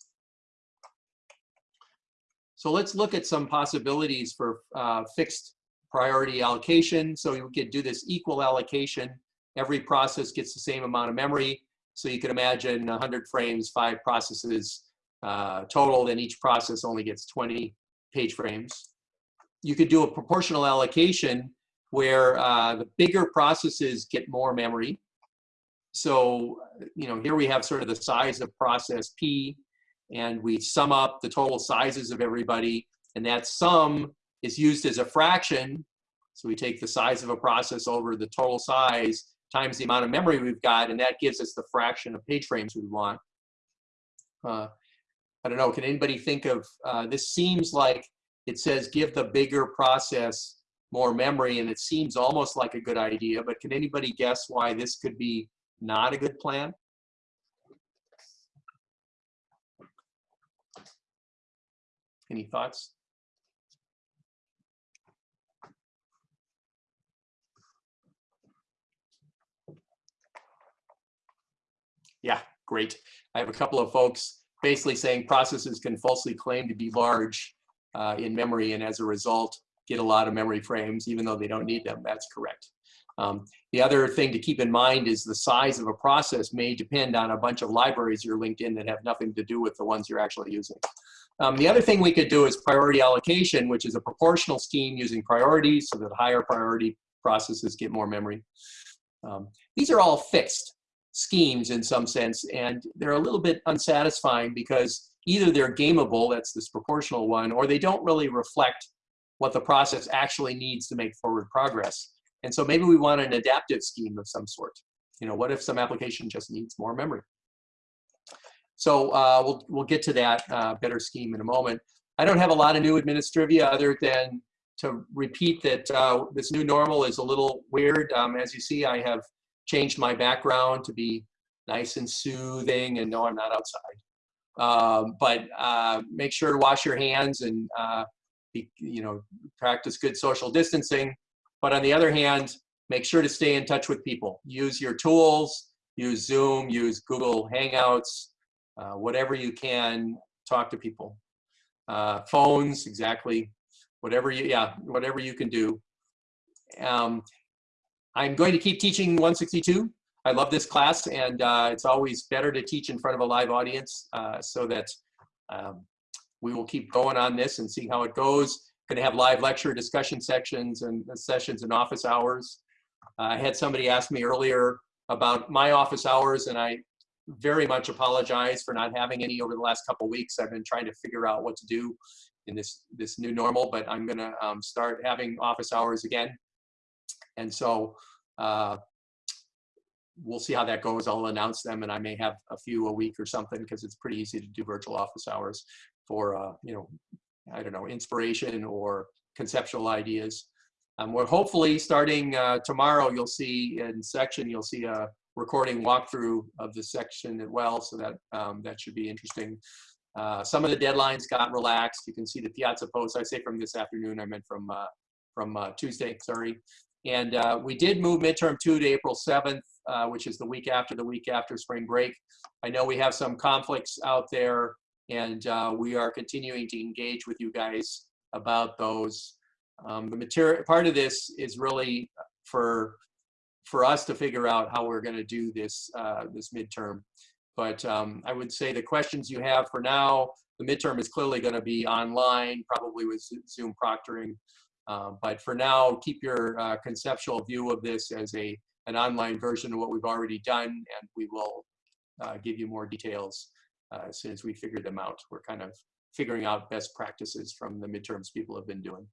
So let's look at some possibilities for uh, fixed priority allocation. So you could do this equal allocation. Every process gets the same amount of memory. So you can imagine 100 frames, five processes uh, total, then each process only gets 20 page frames. You could do a proportional allocation where uh, the bigger processes get more memory. So, you know, here we have sort of the size of process P, and we sum up the total sizes of everybody, and that sum is used as a fraction. So we take the size of a process over the total size times the amount of memory we've got, and that gives us the fraction of page frames we want. Uh, I don't know, can anybody think of, uh, this seems like it says give the bigger process more memory, and it seems almost like a good idea, but can anybody guess why this could be not a good plan? Any thoughts? Yeah, great. I have a couple of folks basically saying processes can falsely claim to be large uh, in memory and as a result get a lot of memory frames even though they don't need them. That's correct. Um, the other thing to keep in mind is the size of a process may depend on a bunch of libraries you're linked in that have nothing to do with the ones you're actually using. Um, the other thing we could do is priority allocation, which is a proportional scheme using priorities so that higher priority processes get more memory. Um, these are all fixed schemes in some sense, and they're a little bit unsatisfying because either they're gameable, that's this proportional one, or they don't really reflect what the process actually needs to make forward progress. And so maybe we want an adaptive scheme of some sort. You know, what if some application just needs more memory? So uh, we'll, we'll get to that uh, better scheme in a moment. I don't have a lot of new administrivia other than to repeat that uh, this new normal is a little weird. Um, as you see, I have changed my background to be nice and soothing and no, I'm not outside. Um, but uh, make sure to wash your hands and uh, be, you know, practice good social distancing. But on the other hand, make sure to stay in touch with people. Use your tools, use Zoom, use Google Hangouts, uh, whatever you can, talk to people. Uh, phones, exactly, whatever you, yeah, whatever you can do. Um, I'm going to keep teaching 162. I love this class and uh, it's always better to teach in front of a live audience uh, so that um, we will keep going on this and see how it goes. Going to have live lecture discussion sections and sessions and office hours. Uh, I had somebody ask me earlier about my office hours and I very much apologize for not having any over the last couple weeks. I've been trying to figure out what to do in this this new normal, but I'm going to um, start having office hours again. And so uh, we'll see how that goes. I'll announce them and I may have a few a week or something because it's pretty easy to do virtual office hours for, uh, you know, I don't know, inspiration or conceptual ideas. Um, we're hopefully starting uh, tomorrow, you'll see in section, you'll see a recording walkthrough of the section as well. So that, um, that should be interesting. Uh, some of the deadlines got relaxed. You can see the Piazza post. I say from this afternoon, I meant from, uh, from uh, Tuesday, sorry. And uh, we did move midterm two to April 7th, uh, which is the week after the week after spring break. I know we have some conflicts out there and uh, we are continuing to engage with you guys about those. Um, the material part of this is really for for us to figure out how we're going to do this uh, this midterm. But um, I would say the questions you have for now, the midterm is clearly going to be online, probably with Zoom proctoring. Uh, but for now, keep your uh, conceptual view of this as a an online version of what we've already done, and we will uh, give you more details uh, as soon as we figure them out. We're kind of figuring out best practices from the midterms people have been doing.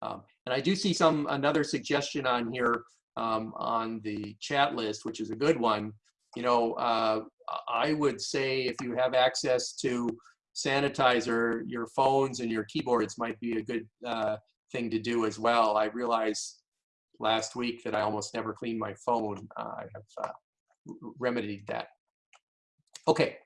Um, and I do see some another suggestion on here um, on the chat list, which is a good one. You know, uh, I would say if you have access to sanitizer, your phones and your keyboards might be a good uh, thing to do as well. I realized last week that I almost never clean my phone. Uh, I have uh, remedied that. Okay.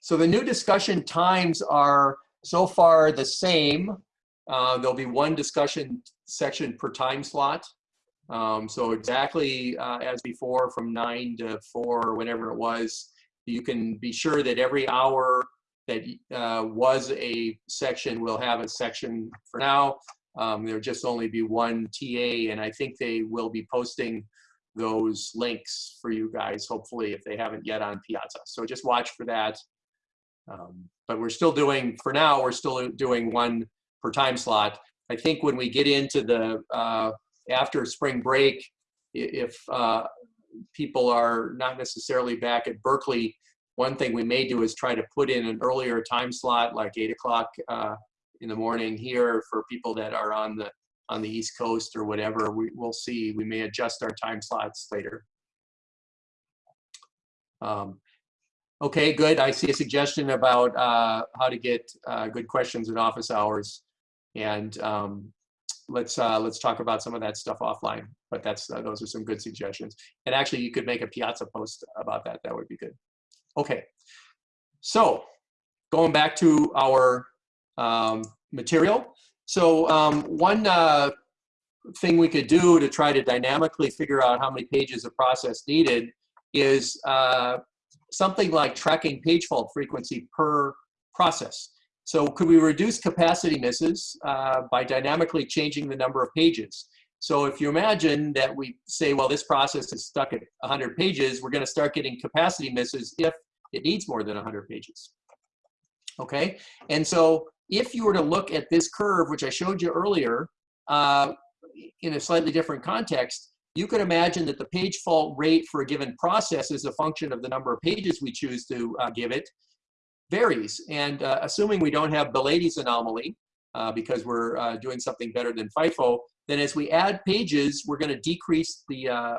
So the new discussion times are so far the same. Uh, there'll be one discussion section per time slot. Um, so exactly uh, as before from 9 to 4 or whenever it was, you can be sure that every hour that uh, was a section will have a section for now. Um, there'll just only be one TA, and I think they will be posting those links for you guys, hopefully, if they haven't yet on Piazza. So just watch for that. Um, but we're still doing, for now, we're still doing one per time slot. I think when we get into the, uh, after spring break, if uh, people are not necessarily back at Berkeley, one thing we may do is try to put in an earlier time slot, like 8 o'clock uh, in the morning here for people that are on the on the East Coast or whatever. We, we'll see. We may adjust our time slots later. Um, okay, good. I see a suggestion about uh, how to get uh, good questions in office hours. And um, let's uh, let's talk about some of that stuff offline. But that's uh, those are some good suggestions. And actually, you could make a Piazza post about that. That would be good. Okay. So going back to our um, material. So um, one uh, thing we could do to try to dynamically figure out how many pages of process needed is uh, something like tracking page fault frequency per process. So could we reduce capacity misses uh, by dynamically changing the number of pages? So if you imagine that we say, well, this process is stuck at 100 pages, we're going to start getting capacity misses if it needs more than 100 pages. Okay, and so if you were to look at this curve, which I showed you earlier, uh, in a slightly different context, you could imagine that the page fault rate for a given process is a function of the number of pages we choose to uh, give it varies. And uh, assuming we don't have Belady's anomaly, uh, because we're uh, doing something better than FIFO, then as we add pages, we're going to decrease the uh,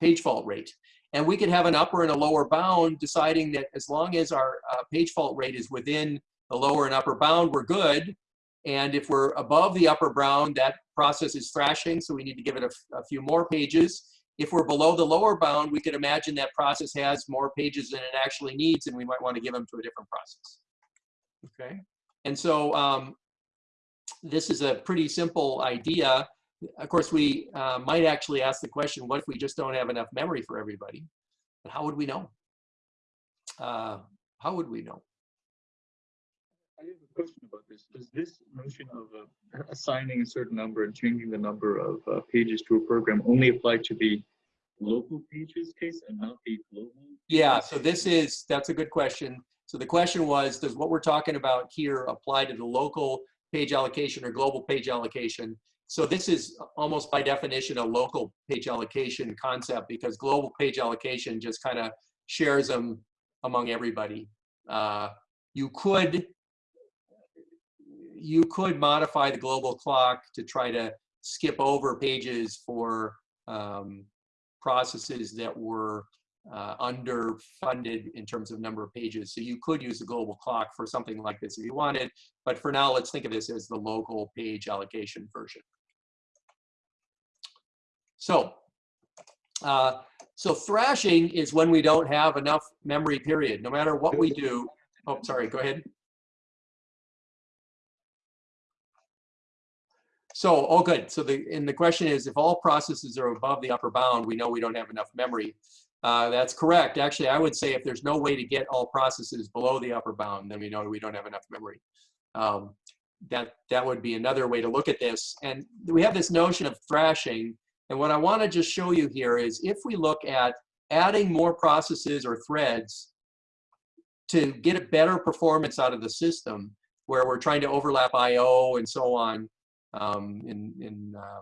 page fault rate. And we could have an upper and a lower bound deciding that as long as our uh, page fault rate is within the lower and upper bound, we're good. And if we're above the upper bound, that process is thrashing, so we need to give it a, a few more pages. If we're below the lower bound, we could imagine that process has more pages than it actually needs, and we might want to give them to a different process. Okay, and so um, this is a pretty simple idea. Of course, we uh, might actually ask the question, what if we just don't have enough memory for everybody? But how would we know? Uh, how would we know? I have a question about this. Does this notion of uh, assigning a certain number and changing the number of uh, pages to a program only apply to the local pages case and not the global? Yeah, so this is, that's a good question. So the question was, does what we're talking about here apply to the local page allocation or global page allocation? So this is almost by definition a local page allocation concept because global page allocation just kind of shares them among everybody. Uh, you could you could modify the global clock to try to skip over pages for um, processes that were uh, underfunded in terms of number of pages. So you could use the global clock for something like this if you wanted, but for now, let's think of this as the local page allocation version. So, uh, so thrashing is when we don't have enough memory period, no matter what we do. Oh, sorry, go ahead. So, oh, good. So the, and the question is, if all processes are above the upper bound, we know we don't have enough memory. Uh, that's correct. Actually, I would say if there's no way to get all processes below the upper bound, then we know we don't have enough memory. Um, that, that would be another way to look at this. And we have this notion of thrashing. And what I want to just show you here is if we look at adding more processes or threads to get a better performance out of the system, where we're trying to overlap I.O. and so on, um, in, in, uh,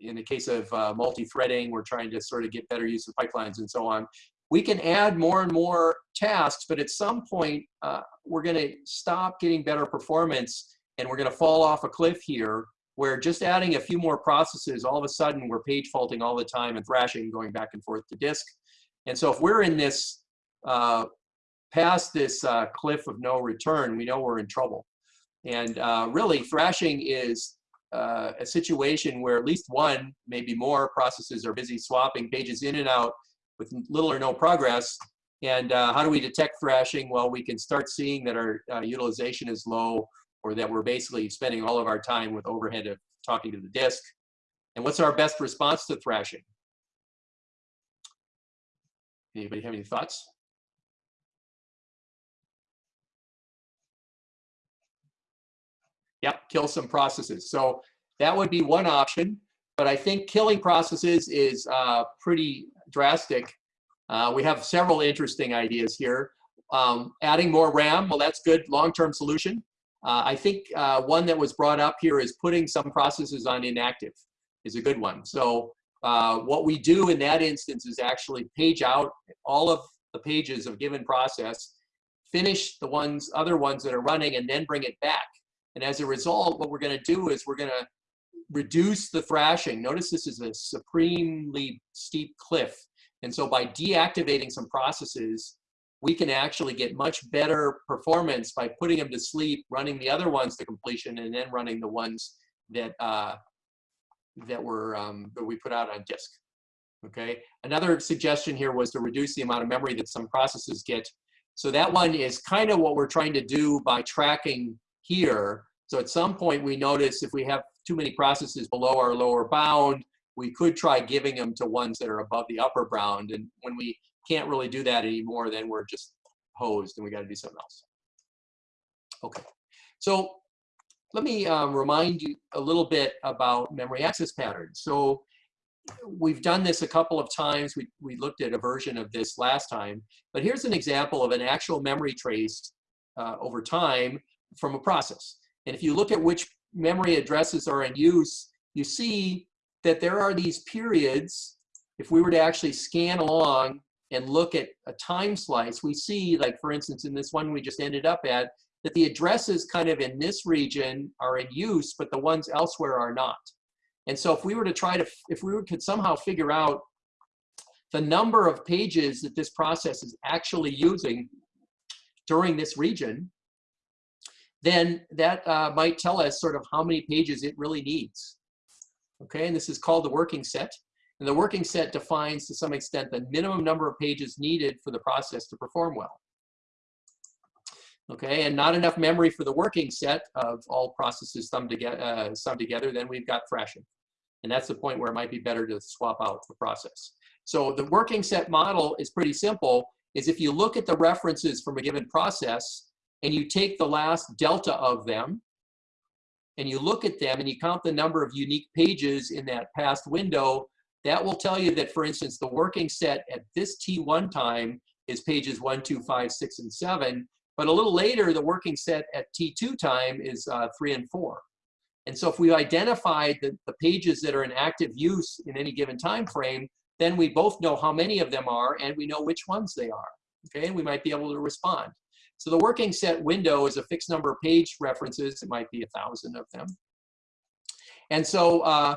in the case of uh, multi-threading, we're trying to sort of get better use of pipelines and so on. We can add more and more tasks, but at some point, uh, we're going to stop getting better performance and we're going to fall off a cliff here where just adding a few more processes, all of a sudden we're page faulting all the time and thrashing going back and forth to disk. And so if we're in this, uh, past this uh, cliff of no return, we know we're in trouble. And uh, really, thrashing is uh, a situation where at least one, maybe more processes are busy swapping pages in and out with little or no progress. And uh, how do we detect thrashing? Well, we can start seeing that our uh, utilization is low or that we're basically spending all of our time with overhead of talking to the disk. And what's our best response to thrashing? Anybody have any thoughts? Yep, kill some processes. So that would be one option, but I think killing processes is uh, pretty drastic. Uh, we have several interesting ideas here. Um, adding more RAM, well, that's good long-term solution. Uh, I think uh, one that was brought up here is putting some processes on inactive is a good one. So uh, what we do in that instance is actually page out all of the pages of given process, finish the ones, other ones that are running, and then bring it back. And as a result, what we're going to do is we're going to reduce the thrashing. Notice this is a supremely steep cliff. And so by deactivating some processes, we can actually get much better performance by putting them to sleep, running the other ones to completion, and then running the ones that uh, that were um, that we put out on disk. Okay. Another suggestion here was to reduce the amount of memory that some processes get. So that one is kind of what we're trying to do by tracking here. So at some point we notice if we have too many processes below our lower bound, we could try giving them to ones that are above the upper bound. And when we can't really do that anymore, then we're just hosed and we got to do something else. Okay. So let me um, remind you a little bit about memory access patterns. So we've done this a couple of times. We, we looked at a version of this last time, but here's an example of an actual memory trace uh, over time from a process. And if you look at which memory addresses are in use, you see that there are these periods. If we were to actually scan along and look at a time slice, we see, like for instance, in this one we just ended up at, that the addresses kind of in this region are in use, but the ones elsewhere are not. And so if we were to try to, if we could somehow figure out the number of pages that this process is actually using during this region, then that uh, might tell us sort of how many pages it really needs. Okay, and this is called the working set. And the working set defines to some extent the minimum number of pages needed for the process to perform well. Okay, and not enough memory for the working set of all processes summed together, uh, summed together then we've got thrashing. And that's the point where it might be better to swap out the process. So the working set model is pretty simple, is if you look at the references from a given process and you take the last delta of them and you look at them and you count the number of unique pages in that past window, that will tell you that, for instance, the working set at this T1 time is pages one, two, five, six, and seven. But a little later, the working set at T2 time is uh, three and four. And so if we identified the, the pages that are in active use in any given time frame, then we both know how many of them are and we know which ones they are. Okay, and we might be able to respond. So the working set window is a fixed number of page references. It might be a thousand of them. And so, uh,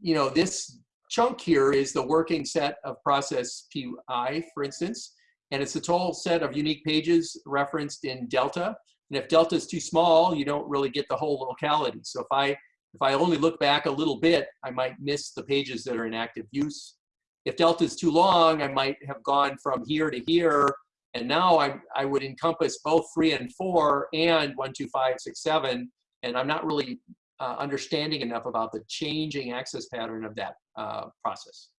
you know, this chunk here is the working set of process PI, for instance, and it's the total set of unique pages referenced in delta. And if delta is too small, you don't really get the whole locality. So if I if I only look back a little bit, I might miss the pages that are in active use. If delta is too long, I might have gone from here to here, and now I, I would encompass both three and four and one, two, five, six, seven, and I'm not really uh, understanding enough about the changing access pattern of that uh, process.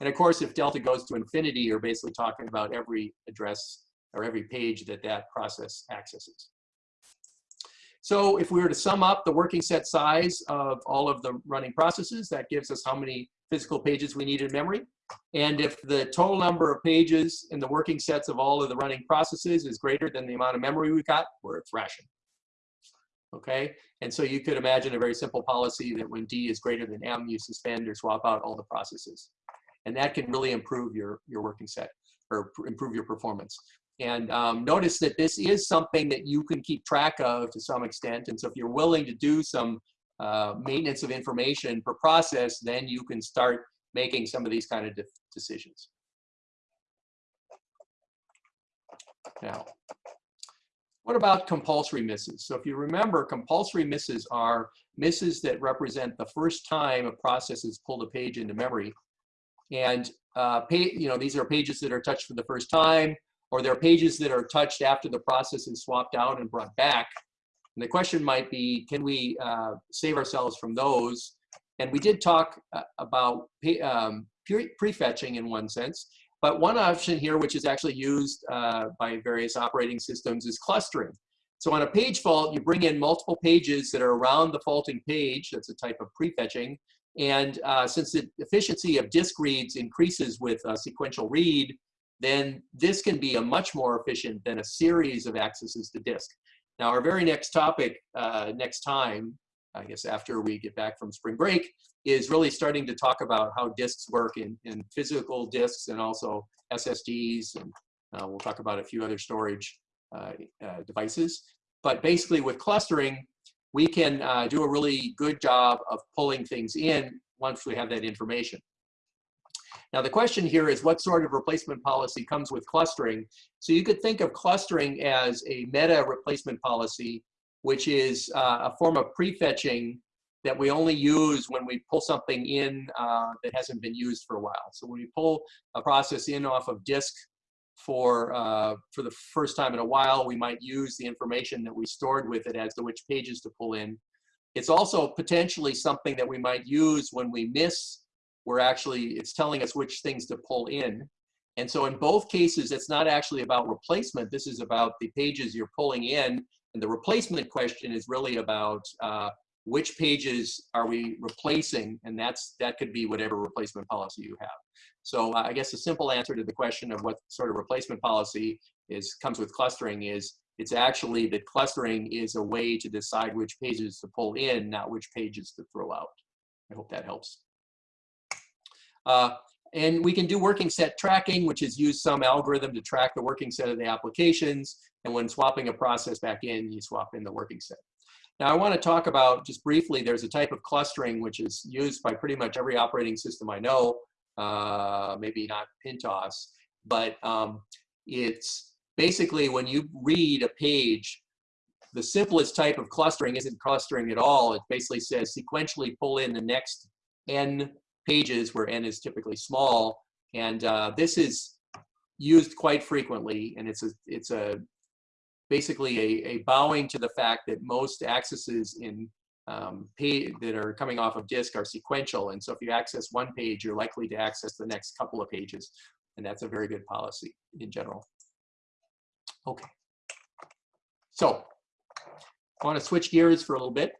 And of course, if delta goes to infinity, you're basically talking about every address or every page that that process accesses. So if we were to sum up the working set size of all of the running processes, that gives us how many physical pages we need in memory. And if the total number of pages in the working sets of all of the running processes is greater than the amount of memory we've got, we're thrashing. Okay, and so you could imagine a very simple policy that when D is greater than M, you suspend or swap out all the processes. And that can really improve your, your working set or improve your performance. And um, notice that this is something that you can keep track of to some extent. And so if you're willing to do some uh, maintenance of information per process, then you can start making some of these kind of de decisions. Now, what about compulsory misses? So if you remember, compulsory misses are misses that represent the first time a process has pulled a page into memory. And uh, you know, these are pages that are touched for the first time, or they're pages that are touched after the process is swapped out and brought back. And the question might be, can we uh, save ourselves from those? And we did talk uh, about um, prefetching in one sense, but one option here, which is actually used uh, by various operating systems, is clustering. So on a page fault, you bring in multiple pages that are around the faulting page. That's a type of prefetching. And uh, since the efficiency of disk reads increases with a sequential read, then this can be a much more efficient than a series of accesses to disk. Now, our very next topic uh, next time, I guess after we get back from spring break, is really starting to talk about how disks work in, in physical disks and also SSDs, and uh, we'll talk about a few other storage uh, uh, devices. But basically with clustering, we can uh, do a really good job of pulling things in once we have that information. Now the question here is what sort of replacement policy comes with clustering? So you could think of clustering as a meta replacement policy, which is uh, a form of prefetching that we only use when we pull something in uh, that hasn't been used for a while. So when we pull a process in off of disk for, uh, for the first time in a while, we might use the information that we stored with it as to which pages to pull in. It's also potentially something that we might use when we miss, we're actually, it's telling us which things to pull in. And so in both cases, it's not actually about replacement. This is about the pages you're pulling in. And the replacement question is really about uh, which pages are we replacing? And that's that could be whatever replacement policy you have. So uh, I guess a simple answer to the question of what sort of replacement policy is comes with clustering is it's actually that clustering is a way to decide which pages to pull in, not which pages to throw out. I hope that helps. Uh, and we can do working set tracking, which is use some algorithm to track the working set of the applications. And when swapping a process back in, you swap in the working set. Now I want to talk about, just briefly, there's a type of clustering which is used by pretty much every operating system I know, uh, maybe not Pintos, but um, it's basically when you read a page, the simplest type of clustering isn't clustering at all. It basically says sequentially pull in the next n pages where n is typically small. And uh, this is used quite frequently, and it's a, it's a basically a, a bowing to the fact that most accesses in um, page that are coming off of disk are sequential. And so if you access one page, you're likely to access the next couple of pages. And that's a very good policy in general. Okay. So I want to switch gears for a little bit.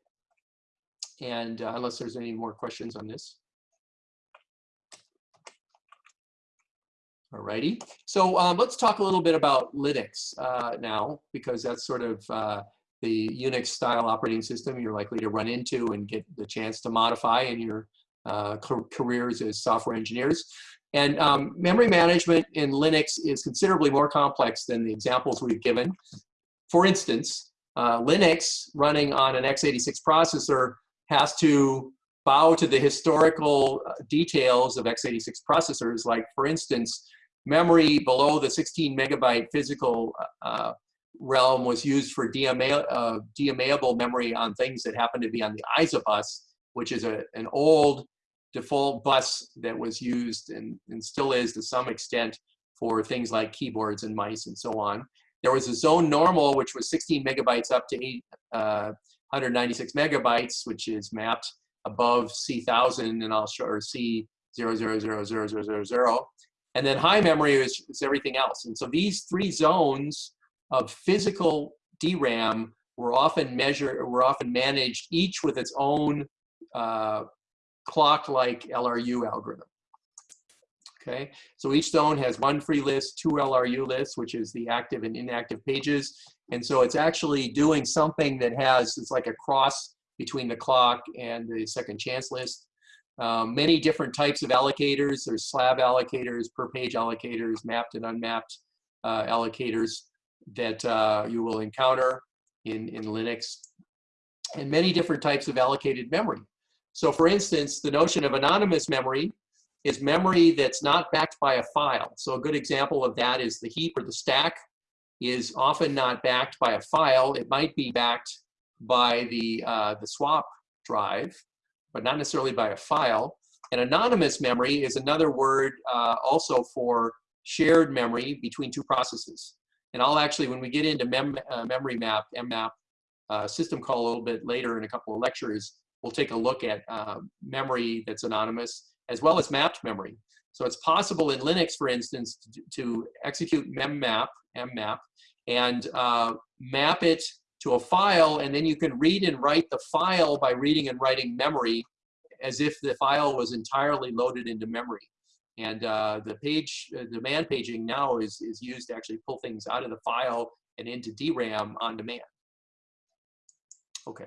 And uh, unless there's any more questions on this. Alrighty, so um, let's talk a little bit about Linux uh, now, because that's sort of uh, the Unix style operating system you're likely to run into and get the chance to modify in your uh, careers as software engineers. And um, memory management in Linux is considerably more complex than the examples we've given. For instance, uh, Linux running on an x86 processor has to bow to the historical uh, details of x86 processors. Like for instance, memory below the 16 megabyte physical uh, realm was used for DMA, uh, DMAable memory on things that happen to be on the ISA bus, which is a, an old default bus that was used and, and still is to some extent for things like keyboards and mice and so on. There was a zone normal, which was 16 megabytes up to eight, uh, 196 megabytes, which is mapped above C1000 and I'll show, or C0000000. And then high memory is, is everything else. And so these three zones of physical DRAM were often measured, were often managed each with its own uh, clock-like LRU algorithm. Okay, so each zone has one free list, two LRU lists, which is the active and inactive pages. And so it's actually doing something that has, it's like a cross between the clock and the second chance list. Um, many different types of allocators. There's slab allocators, per page allocators, mapped and unmapped uh, allocators that uh, you will encounter in, in Linux, and many different types of allocated memory. So for instance, the notion of anonymous memory is memory that's not backed by a file. So a good example of that is the heap or the stack is often not backed by a file. It might be backed by the, uh, the swap drive, but not necessarily by a file. And anonymous memory is another word uh, also for shared memory between two processes. And I'll actually, when we get into mem uh, memory map, mmap, uh, system call a little bit later in a couple of lectures, we'll take a look at uh, memory that's anonymous as well as mapped memory. So it's possible in Linux, for instance, to, to execute memmap, mmap, and uh, map it to a file, and then you can read and write the file by reading and writing memory as if the file was entirely loaded into memory. And uh, the page, uh, demand paging now is, is used to actually pull things out of the file and into DRAM on demand. Okay.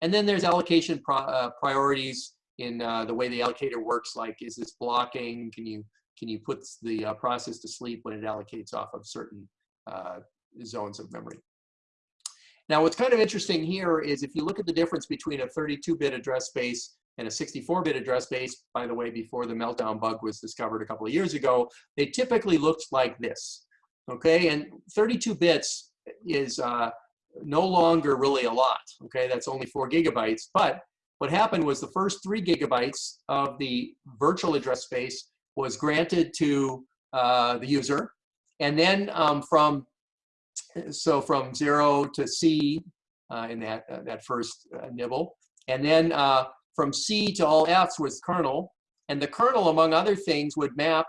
And then there's allocation pro uh, priorities in uh, the way the allocator works, like is this blocking? Can you, can you put the uh, process to sleep when it allocates off of certain uh, zones of memory? Now, what's kind of interesting here is if you look at the difference between a 32-bit address space and a 64-bit address space, by the way, before the meltdown bug was discovered a couple of years ago, they typically looked like this, okay? And 32 bits is uh, no longer really a lot, okay? That's only four gigabytes, but what happened was the first three gigabytes of the virtual address space was granted to uh, the user. And then um, from, so from zero to C uh, in that, uh, that first uh, nibble. And then uh, from C to all Fs was kernel. And the kernel, among other things, would map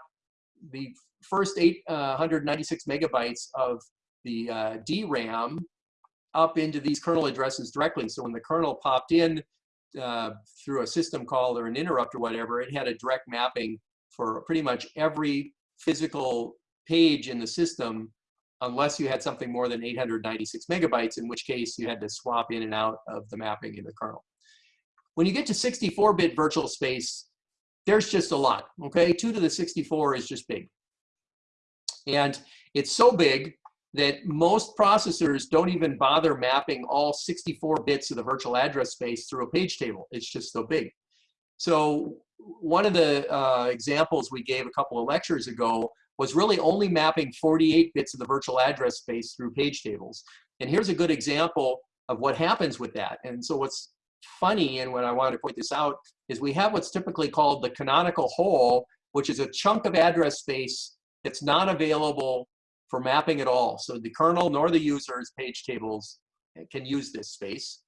the first 896 megabytes of the uh, DRAM up into these kernel addresses directly. So when the kernel popped in uh, through a system call or an interrupt or whatever, it had a direct mapping for pretty much every physical page in the system unless you had something more than 896 megabytes, in which case you had to swap in and out of the mapping in the kernel. When you get to 64-bit virtual space, there's just a lot, okay? 2 to the 64 is just big. And it's so big that most processors don't even bother mapping all 64 bits of the virtual address space through a page table. It's just so big. So one of the uh, examples we gave a couple of lectures ago was really only mapping 48 bits of the virtual address space through page tables. And here's a good example of what happens with that. And so what's funny, and what I wanted to point this out, is we have what's typically called the canonical hole, which is a chunk of address space that's not available for mapping at all. So the kernel nor the user's page tables eh, can use this space.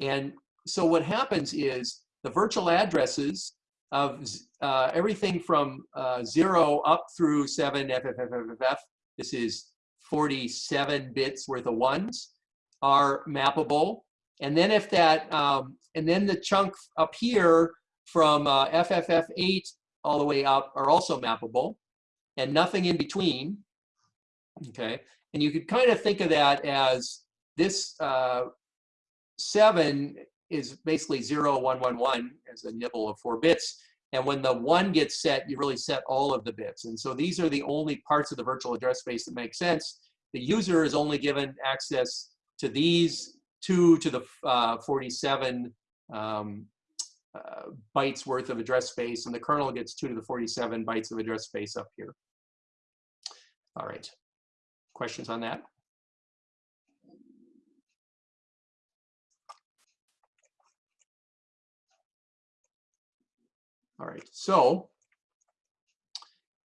And so what happens is the virtual addresses of uh, everything from uh, zero up through seven FFFFF, this is 47 bits worth of ones, are mappable. And then if that, um, and then the chunk up here from uh, FFF8 all the way up are also mappable and nothing in between okay? And you could kind of think of that as this uh, seven is basically zero, one, one, one as a nibble of four bits. And when the one gets set, you really set all of the bits. And so these are the only parts of the virtual address space that make sense. The user is only given access to these two to the uh, 47 um, uh, bytes worth of address space, and the kernel gets two to the 47 bytes of address space up here. All right. Questions on that? All right, so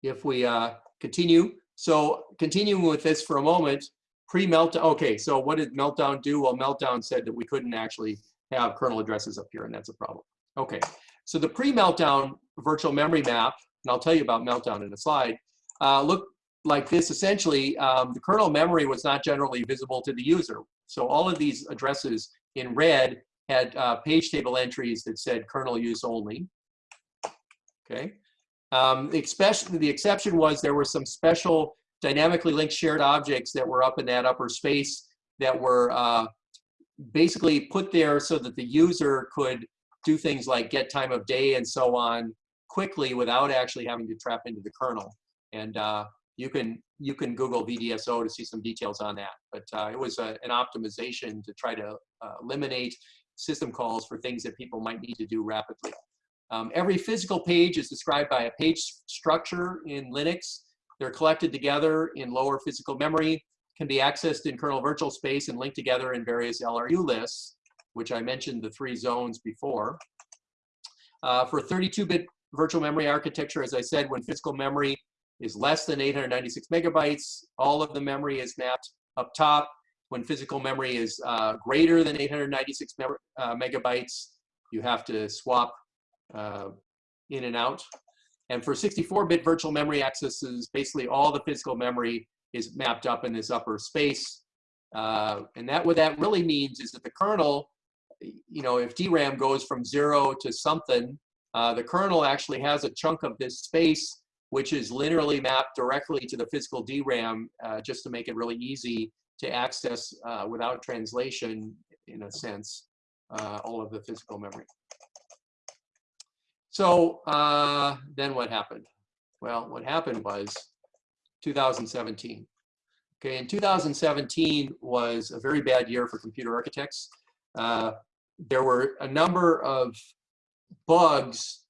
if we uh, continue, so continuing with this for a moment, pre-meltdown, okay, so what did Meltdown do? Well, Meltdown said that we couldn't actually have kernel addresses up here, and that's a problem. Okay, so the pre-Meltdown virtual memory map, and I'll tell you about Meltdown in a slide, uh, look like this, essentially, um, the kernel memory was not generally visible to the user. So all of these addresses in red had uh, page table entries that said kernel use only. Okay. Um, the, exception, the exception was there were some special dynamically linked shared objects that were up in that upper space that were uh, basically put there so that the user could do things like get time of day and so on quickly without actually having to trap into the kernel. And uh, you can you can Google VDSO to see some details on that. But uh, it was a, an optimization to try to uh, eliminate system calls for things that people might need to do rapidly. Um, every physical page is described by a page structure in Linux. They're collected together in lower physical memory, can be accessed in kernel virtual space and linked together in various LRU lists, which I mentioned the three zones before. Uh, for 32-bit virtual memory architecture, as I said, when physical memory is less than 896 megabytes. All of the memory is mapped up top. When physical memory is uh, greater than 896 me uh, megabytes, you have to swap uh, in and out. And for 64-bit virtual memory accesses, basically all the physical memory is mapped up in this upper space. Uh, and that what that really means is that the kernel, you know, if DRAM goes from zero to something, uh, the kernel actually has a chunk of this space which is literally mapped directly to the physical DRAM uh, just to make it really easy to access uh, without translation, in a sense, uh, all of the physical memory. So uh, then what happened? Well, what happened was 2017. Okay, in 2017 was a very bad year for computer architects. Uh, there were a number of bugs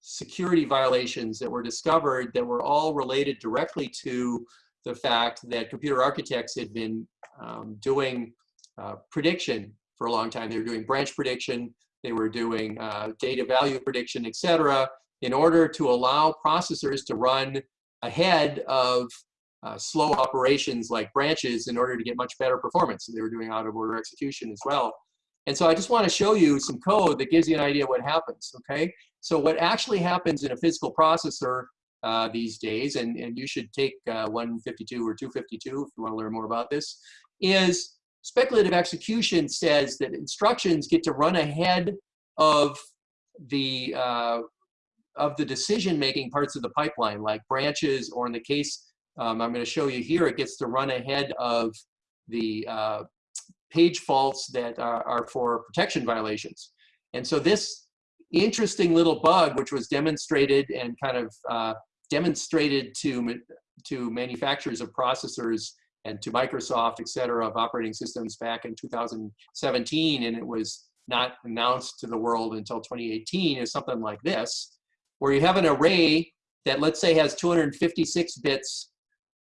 security violations that were discovered that were all related directly to the fact that computer architects had been um, doing uh, prediction for a long time. They were doing branch prediction They were doing uh, data value prediction, et cetera, in order to allow processors to run ahead of uh, slow operations like branches in order to get much better performance. So they were doing out of order execution as well. And so I just want to show you some code that gives you an idea what happens, okay? So what actually happens in a physical processor uh, these days, and, and you should take uh, 152 or 252 if you want to learn more about this, is speculative execution says that instructions get to run ahead of the uh, of the decision-making parts of the pipeline, like branches, or in the case um, I'm going to show you here, it gets to run ahead of the uh, page faults that are, are, for protection violations. And so this interesting little bug, which was demonstrated and kind of uh, demonstrated to, to manufacturers of processors and to Microsoft, et cetera, of operating systems back in 2017, and it was not announced to the world until 2018, is something like this, where you have an array that let's say has 256 bits,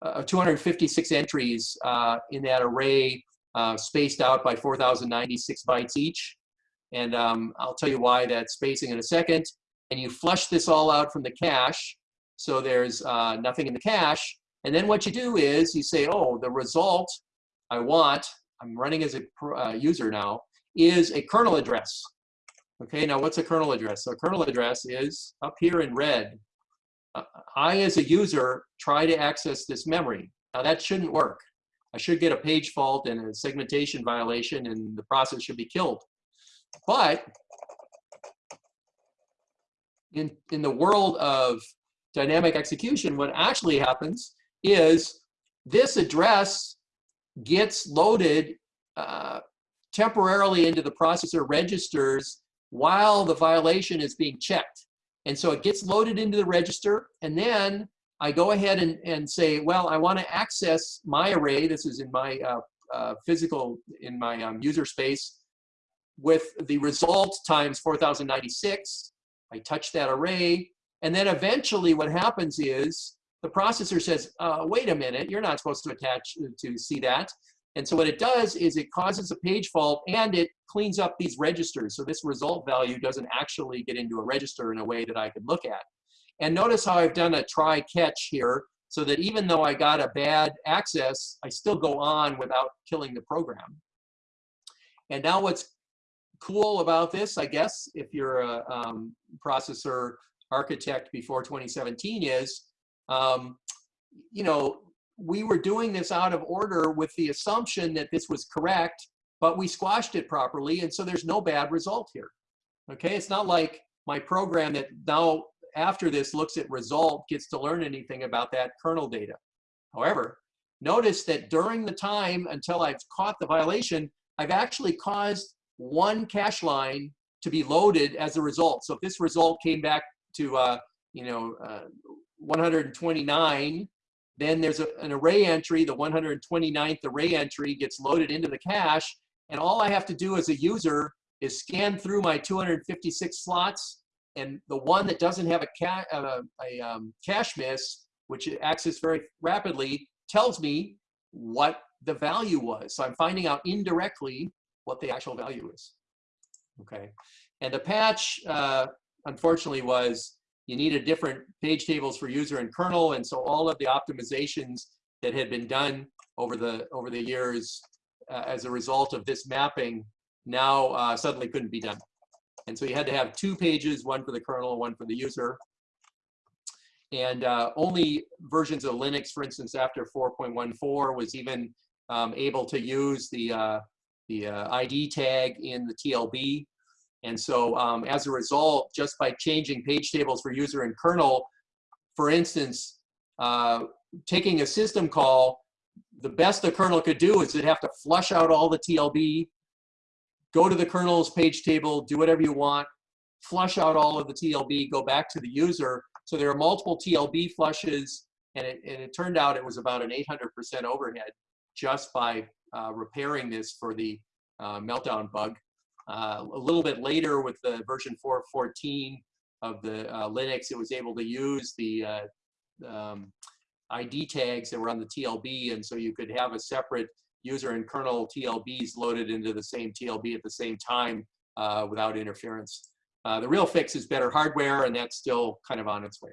uh, 256 entries uh, in that array uh, spaced out by 4,096 bytes each. And um, I'll tell you why that spacing in a second. And you flush this all out from the cache. So there's uh, nothing in the cache. And then what you do is you say, oh, the result I want, I'm running as a uh, user now, is a kernel address. Okay, now what's a kernel address? So a kernel address is up here in red. Uh, I, as a user, try to access this memory. Now that shouldn't work. I should get a page fault and a segmentation violation and the process should be killed. But in, in the world of dynamic execution, what actually happens is this address gets loaded uh, temporarily into the processor registers while the violation is being checked. And so it gets loaded into the register, and then I go ahead and, and say, well, I want to access my array. This is in my uh, uh, physical, in my um, user space, with the result times 4096. I touch that array, and then eventually what happens is the processor says, uh, wait a minute, you're not supposed to attach to see that. And so what it does is it causes a page fault and it cleans up these registers. So this result value doesn't actually get into a register in a way that I could look at. And notice how I've done a try catch here so that even though I got a bad access, I still go on without killing the program. And now what's cool about this, I guess, if you're a um, processor architect before 2017 is, um, you know, we were doing this out of order with the assumption that this was correct, but we squashed it properly, and so there's no bad result here. Okay, it's not like my program that now after this looks at result gets to learn anything about that kernel data. However, notice that during the time until I've caught the violation, I've actually caused one cache line to be loaded as a result. So if this result came back to, uh, you know, uh, 129, then there's a, an array entry, the 129th array entry gets loaded into the cache, and all I have to do as a user is scan through my 256 slots, and the one that doesn't have a, ca uh, a um, cache miss, which access very rapidly, tells me what the value was. So I'm finding out indirectly what the actual value is. Okay, and the patch, uh, unfortunately, was you needed different page tables for user and kernel, and so all of the optimizations that had been done over the over the years uh, as a result of this mapping now uh, suddenly couldn't be done. And so you had to have two pages, one for the kernel, one for the user. And uh, only versions of Linux, for instance, after 4.14 was even um, able to use the, uh, the uh, ID tag in the TLB and so um, as a result, just by changing page tables for user and kernel, for instance, uh, taking a system call, the best the kernel could do is it'd have to flush out all the TLB, go to the kernel's page table, do whatever you want, flush out all of the TLB, go back to the user. So there are multiple TLB flushes, and it, and it turned out it was about an 800% overhead just by uh, repairing this for the uh, meltdown bug. Uh, a little bit later with the version 4.14 of the uh, Linux, it was able to use the uh, um, ID tags that were on the TLB, and so you could have a separate user and kernel TLBs loaded into the same TLB at the same time uh, without interference. Uh, the real fix is better hardware, and that's still kind of on its way.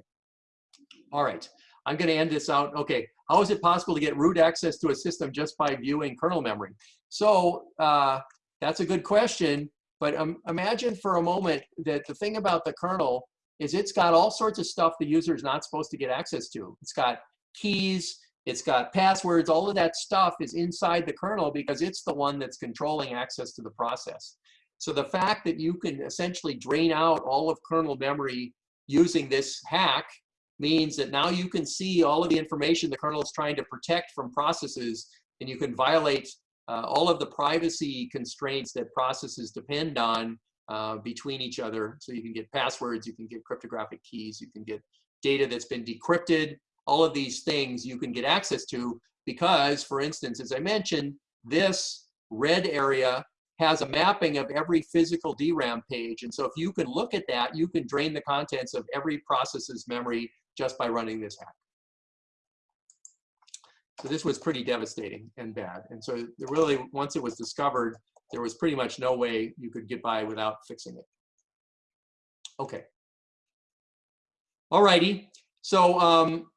All right, I'm going to end this out. Okay, how is it possible to get root access to a system just by viewing kernel memory? So uh, that's a good question, but um, imagine for a moment that the thing about the kernel is it's got all sorts of stuff the user is not supposed to get access to. It's got keys, it's got passwords, all of that stuff is inside the kernel because it's the one that's controlling access to the process. So the fact that you can essentially drain out all of kernel memory using this hack means that now you can see all of the information the kernel is trying to protect from processes and you can violate uh, all of the privacy constraints that processes depend on uh, between each other. So you can get passwords, you can get cryptographic keys, you can get data that's been decrypted, all of these things you can get access to because, for instance, as I mentioned, this red area has a mapping of every physical DRAM page. And so if you can look at that, you can drain the contents of every process's memory just by running this hack. So this was pretty devastating and bad. And so really, once it was discovered, there was pretty much no way you could get by without fixing it. Okay. All righty. So um,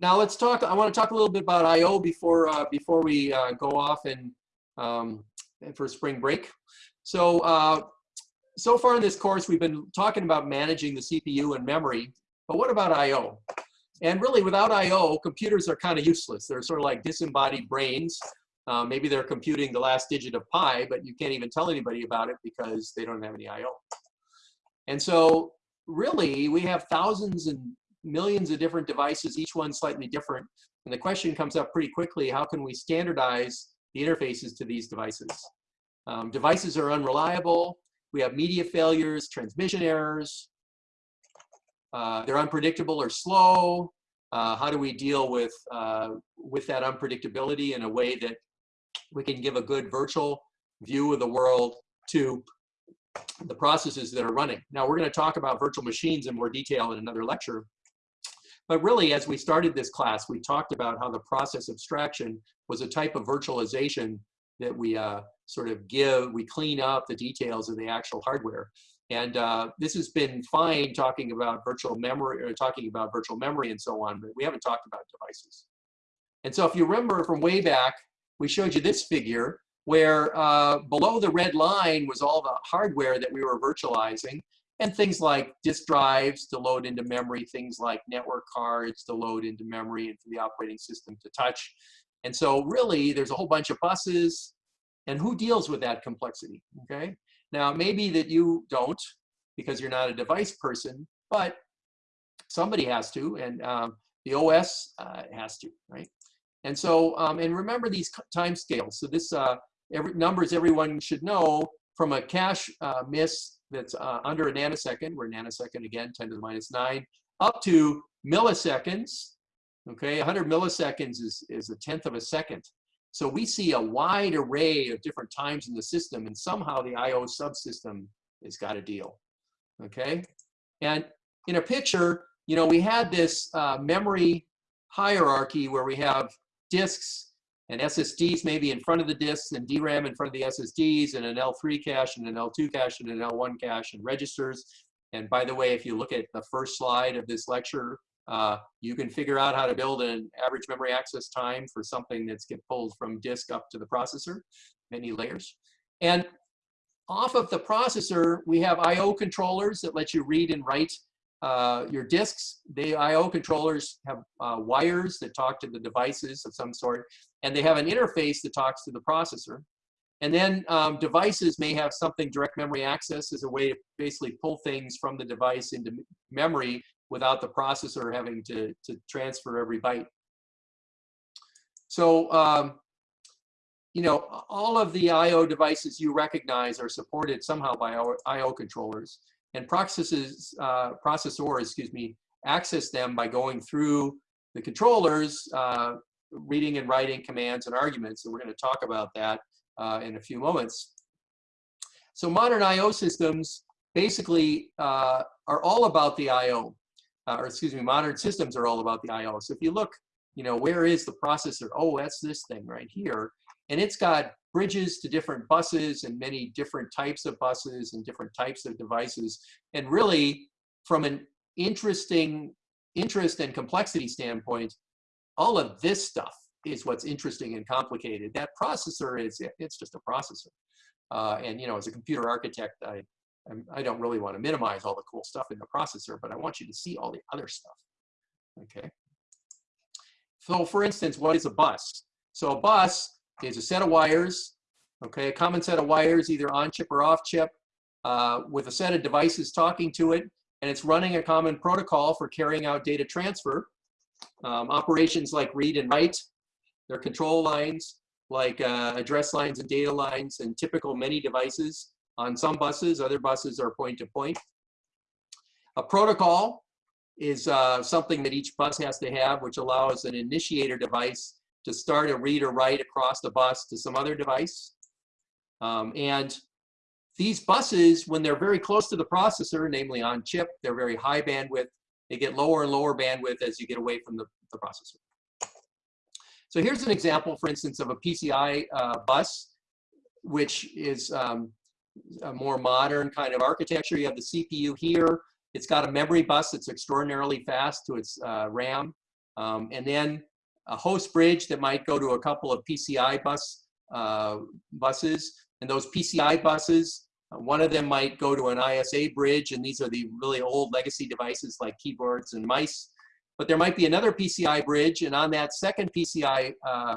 now let's talk. I want to talk a little bit about I/O before uh, before we uh, go off and, um, and for spring break. So uh, so far in this course, we've been talking about managing the CPU and memory. But what about I/O? And really, without I/O, computers are kind of useless. They're sort of like disembodied brains. Uh, maybe they're computing the last digit of pi, but you can't even tell anybody about it because they don't have any I/O. And so really, we have thousands and millions of different devices, each one slightly different. And the question comes up pretty quickly, how can we standardize the interfaces to these devices? Um, devices are unreliable. We have media failures, transmission errors. Uh, they're unpredictable or slow. Uh, how do we deal with, uh, with that unpredictability in a way that we can give a good virtual view of the world to the processes that are running. Now we're going to talk about virtual machines in more detail in another lecture. But really, as we started this class, we talked about how the process abstraction was a type of virtualization that we uh, sort of give, we clean up the details of the actual hardware. And uh, this has been fine talking about virtual memory or talking about virtual memory and so on, but we haven't talked about devices. And so if you remember from way back, we showed you this figure where uh, below the red line was all the hardware that we were virtualizing and things like disk drives to load into memory, things like network cards to load into memory and for the operating system to touch. And so really there's a whole bunch of buses and who deals with that complexity, okay? Now maybe that you don't because you're not a device person, but somebody has to and um, the OS uh, has to, right? And so, um, and remember these time scales. So this uh, every, numbers everyone should know from a cache uh, miss that's uh, under a nanosecond, we're nanosecond again, 10 to the minus 9, up to milliseconds. Okay, 100 milliseconds is, is a tenth of a second. So we see a wide array of different times in the system, and somehow the I/O subsystem has got a deal. Okay, and in a picture, you know, we had this uh, memory hierarchy where we have disks and SSDs maybe in front of the disks and DRAM in front of the SSDs and an L3 cache and an L2 cache and an L1 cache and registers. And by the way, if you look at the first slide of this lecture, uh, you can figure out how to build an average memory access time for something that's get pulled from disk up to the processor, many layers. And off of the processor, we have I.O. controllers that let you read and write uh, your disks, the I.O. controllers have uh, wires that talk to the devices of some sort, and they have an interface that talks to the processor. And then um, devices may have something direct memory access as a way to basically pull things from the device into memory without the processor having to, to transfer every byte. So, um, you know, all of the I.O. devices you recognize are supported somehow by our I.O. controllers and processes, uh, processors, excuse me, access them by going through the controllers, uh, reading and writing commands and arguments. And we're going to talk about that uh, in a few moments. So modern I.O. systems basically uh, are all about the I.O. Uh, or excuse me, modern systems are all about the I.O. So if you look, you know, where is the processor? Oh, that's this thing right here. And it's got bridges to different buses and many different types of buses and different types of devices. And really, from an interesting interest and complexity standpoint, all of this stuff is what's interesting and complicated. That processor is, it's just a processor. Uh, and you know, as a computer architect, I, I don't really want to minimize all the cool stuff in the processor, but I want you to see all the other stuff. Okay. So for instance, what is a bus? So a bus is a set of wires, okay, a common set of wires, either on chip or off chip, uh, with a set of devices talking to it, and it's running a common protocol for carrying out data transfer. Um, operations like read and write, their control lines, like uh, address lines and data lines, and typical many devices on some buses. Other buses are point to point. A protocol is uh, something that each bus has to have, which allows an initiator device to start a read or write across the bus to some other device. Um, and these buses, when they're very close to the processor, namely on chip, they're very high bandwidth. They get lower and lower bandwidth as you get away from the, the processor. So here's an example, for instance, of a PCI uh, bus, which is um, a more modern kind of architecture. You have the CPU here. It's got a memory bus that's extraordinarily fast to its uh, RAM. Um, and then a host bridge that might go to a couple of PCI bus uh, buses. And those PCI buses, uh, one of them might go to an ISA bridge, and these are the really old legacy devices like keyboards and mice. But there might be another PCI bridge, and on that second PCI uh,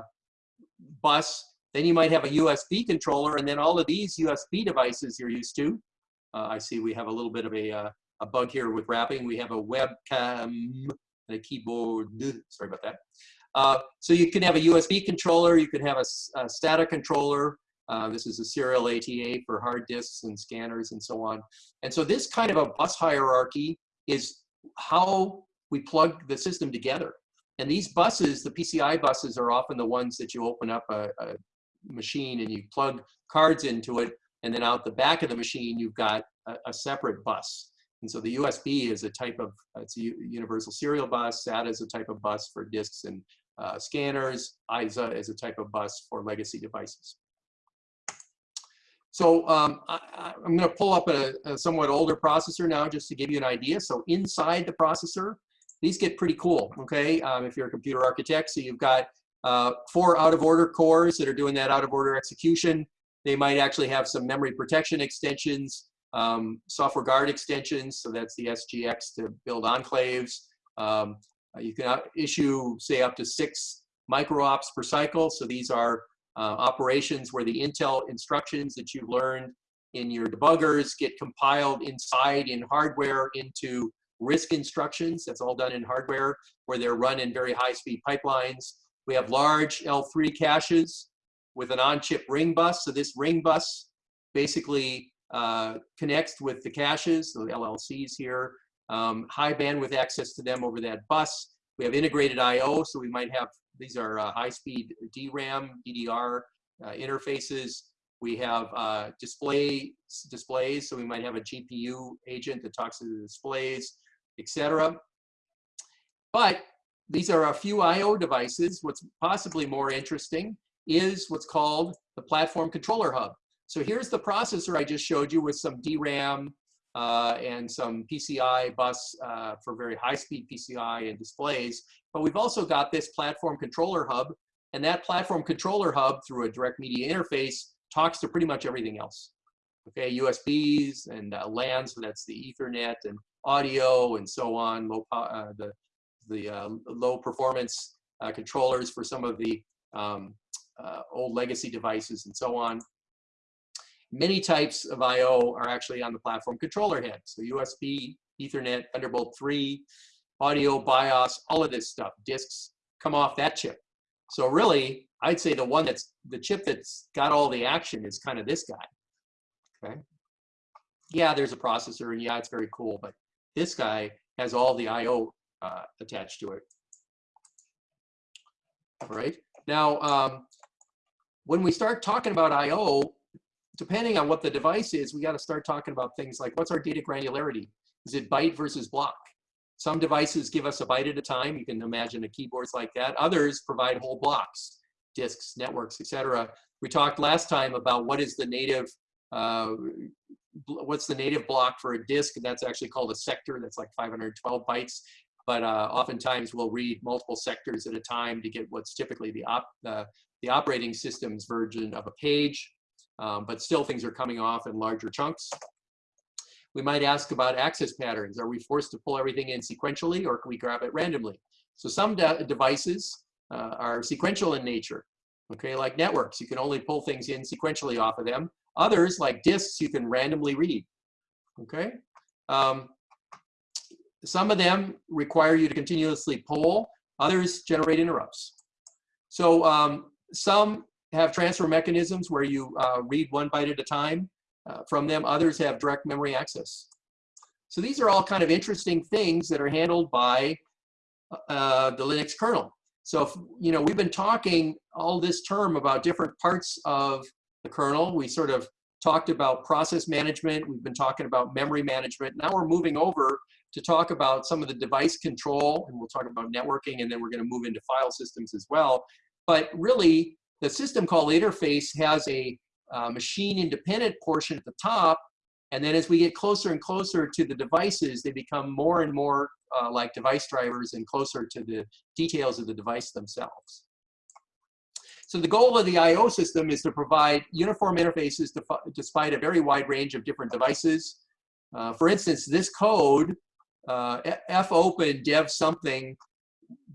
bus, then you might have a USB controller, and then all of these USB devices you're used to. Uh, I see we have a little bit of a, uh, a bug here with wrapping. We have a webcam and a keyboard. Sorry about that. Uh, so you can have a USB controller, you can have a, a SATA controller. Uh, this is a serial ATA for hard disks and scanners and so on. And so this kind of a bus hierarchy is how we plug the system together. And these buses, the PCI buses, are often the ones that you open up a, a machine and you plug cards into it, and then out the back of the machine, you've got a, a separate bus. And so the USB is a type of, it's a universal serial bus, SATA is a type of bus for disks and uh, scanners, ISA is a type of bus for legacy devices. So um, I, am going to pull up a, a, somewhat older processor now just to give you an idea. So inside the processor, these get pretty cool, okay, um, if you're a computer architect. So you've got uh, four out-of-order cores that are doing that out-of-order execution. They might actually have some memory protection extensions, um, software guard extensions, so that's the SGX to build enclaves. Um, uh, you can issue, say, up to six micro-ops per cycle. So these are uh, operations where the Intel instructions that you've learned in your debuggers get compiled inside in hardware into RISC instructions. That's all done in hardware where they're run in very high-speed pipelines. We have large L3 caches with an on-chip ring bus. So this ring bus basically uh, connects with the caches, the LLCs here, um, high bandwidth access to them over that bus. We have integrated I.O., so we might have, these are uh, high-speed DRAM, DDR uh, interfaces. We have uh, display displays, so we might have a GPU agent that talks to the displays, etc. But these are a few I.O. devices. What's possibly more interesting is what's called the platform controller hub. So here's the processor I just showed you with some DRAM, uh, and some PCI bus uh, for very high-speed PCI and displays. But we've also got this platform controller hub, and that platform controller hub through a direct media interface talks to pretty much everything else. Okay, USBs and uh, LAN, so that's the Ethernet and audio and so on, low, uh, the, the uh, low performance uh, controllers for some of the um, old legacy devices and so on. Many types of I.O. are actually on the platform controller head. So USB, Ethernet, Thunderbolt 3, audio, BIOS, all of this stuff, disks come off that chip. So really, I'd say the one that's, the chip that's got all the action is kind of this guy, okay? Yeah, there's a processor, and yeah, it's very cool, but this guy has all the I.O. Uh, attached to it. All right, now, um, when we start talking about I.O., depending on what the device is, we got to start talking about things like what's our data granularity? Is it byte versus block? Some devices give us a byte at a time. You can imagine a keyboards like that. Others provide whole blocks. disks, networks, etc. We talked last time about what is the native, uh, what's the native block for a disk, and that's actually called a sector. That's like 512 bytes. But uh, oftentimes we'll read multiple sectors at a time to get what's typically the, op uh, the operating system's version of a page. Um, but still things are coming off in larger chunks. We might ask about access patterns. Are we forced to pull everything in sequentially or can we grab it randomly? So some de devices uh, are sequential in nature, okay, like networks. You can only pull things in sequentially off of them. Others, like disks, you can randomly read, okay? Um, some of them require you to continuously poll, Others generate interrupts. So um, some have transfer mechanisms where you uh, read one byte at a time uh, from them. Others have direct memory access. So these are all kind of interesting things that are handled by uh, the Linux kernel. So, if, you know, we've been talking all this term about different parts of the kernel. We sort of talked about process management. We've been talking about memory management. Now we're moving over to talk about some of the device control, and we'll talk about networking, and then we're going to move into file systems as well. But really, the system call interface has a uh, machine independent portion at the top. And then as we get closer and closer to the devices, they become more and more uh, like device drivers and closer to the details of the device themselves. So the goal of the I.O. system is to provide uniform interfaces despite a very wide range of different devices. Uh, for instance, this code, uh, open dev something,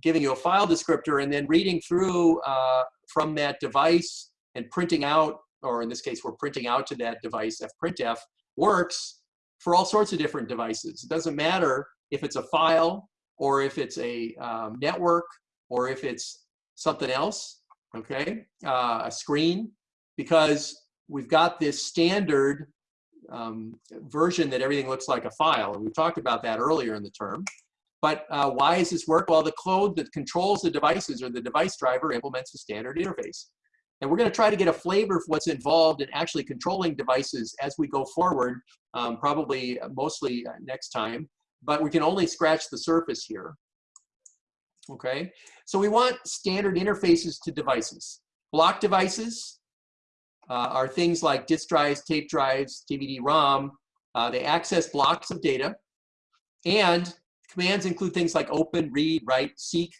giving you a file descriptor and then reading through uh, from that device and printing out or in this case, we're printing out to that device, fprintf, works for all sorts of different devices. It doesn't matter if it's a file or if it's a um, network or if it's something else, okay, uh, a screen, because we've got this standard um, version that everything looks like a file. And we talked about that earlier in the term. But uh, why does this work? Well, the code that controls the devices or the device driver implements a standard interface. And we're going to try to get a flavor of what's involved in actually controlling devices as we go forward, um, probably mostly uh, next time. But we can only scratch the surface here. Okay, so we want standard interfaces to devices. Block devices are things like disk drives, tape drives, DVD-ROM. Uh, they access blocks of data. And commands include things like open, read, write, seek,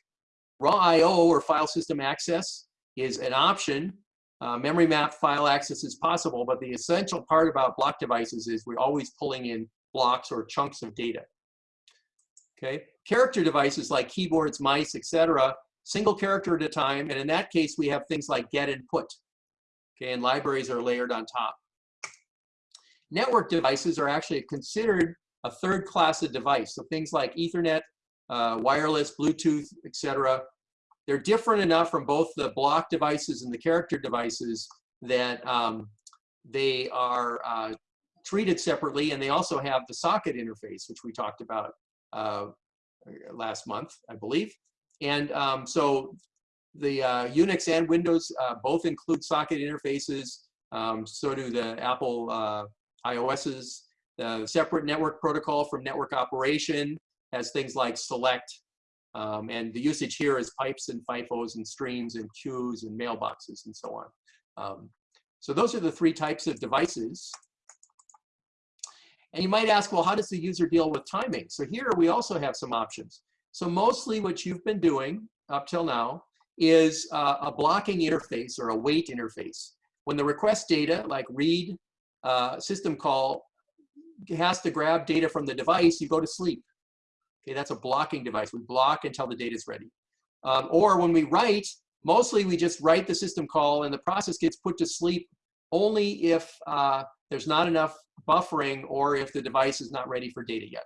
raw I.O. or file system access, is an option. Uh, memory map file access is possible, but the essential part about block devices is we're always pulling in blocks or chunks of data. Okay, character devices like keyboards, mice, etc., single character at a time, and in that case we have things like get and put. Okay, and libraries are layered on top. Network devices are actually considered a third class of device, so things like Ethernet, uh, wireless, Bluetooth, etc., they're different enough from both the block devices and the character devices that um, they are uh, treated separately and they also have the socket interface, which we talked about uh, last month, I believe. And um, so the uh, Unix and Windows uh, both include socket interfaces. Um, so do the Apple uh, iOS's. The separate network protocol from network operation has things like select um, and the usage here is pipes and FIFOs and streams and queues and mailboxes and so on. Um, so those are the three types of devices. And you might ask, well, how does the user deal with timing? So here we also have some options. So mostly what you've been doing up till now is uh, a blocking interface or a wait interface. When the request data, like read uh, system call, has to grab data from the device, you go to sleep. Okay, that's a blocking device. We block until the data is ready. Um, or when we write, mostly we just write the system call and the process gets put to sleep only if uh, there's not enough buffering or if the device is not ready for data yet.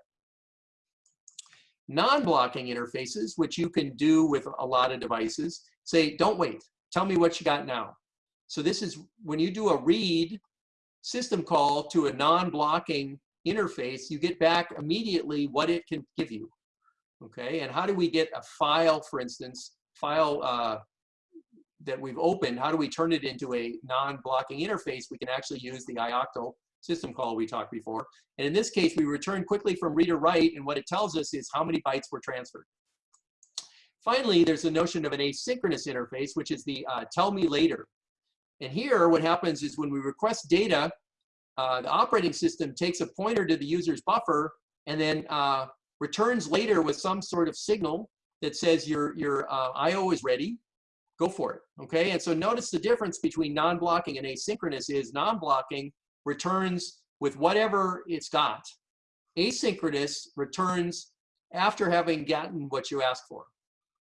Non-blocking interfaces, which you can do with a lot of devices, say, don't wait, tell me what you got now. So this is when you do a read system call to a non-blocking interface, you get back immediately what it can give you. Okay, and how do we get a file, for instance, file uh, that we've opened, how do we turn it into a non-blocking interface? We can actually use the ioctl system call we talked before. And in this case, we return quickly from read or write, and what it tells us is how many bytes were transferred. finally, there's the notion of an asynchronous interface, which is the uh, tell me later. And here, what happens is when we request data, uh, the operating system takes a pointer to the user's buffer and then uh, returns later with some sort of signal that says your, your uh, IO is ready, go for it, okay? And so notice the difference between non-blocking and asynchronous is non-blocking returns with whatever it's got. Asynchronous returns after having gotten what you asked for.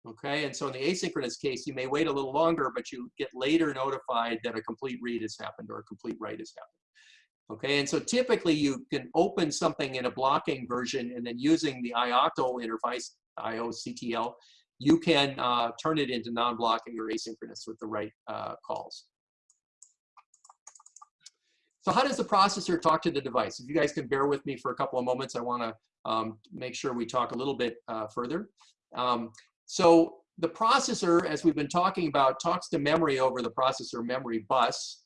Okay, and so in the asynchronous case, you may wait a little longer, but you get later notified that a complete read has happened or a complete write has happened. Okay, and so typically you can open something in a blocking version and then using the IOCTL interface, IOCTL, you can uh, turn it into non-blocking or asynchronous with the right uh, calls. So how does the processor talk to the device? If you guys can bear with me for a couple of moments, I want to um, make sure we talk a little bit uh, further. Um, so the processor, as we've been talking about, talks to memory over the processor memory bus.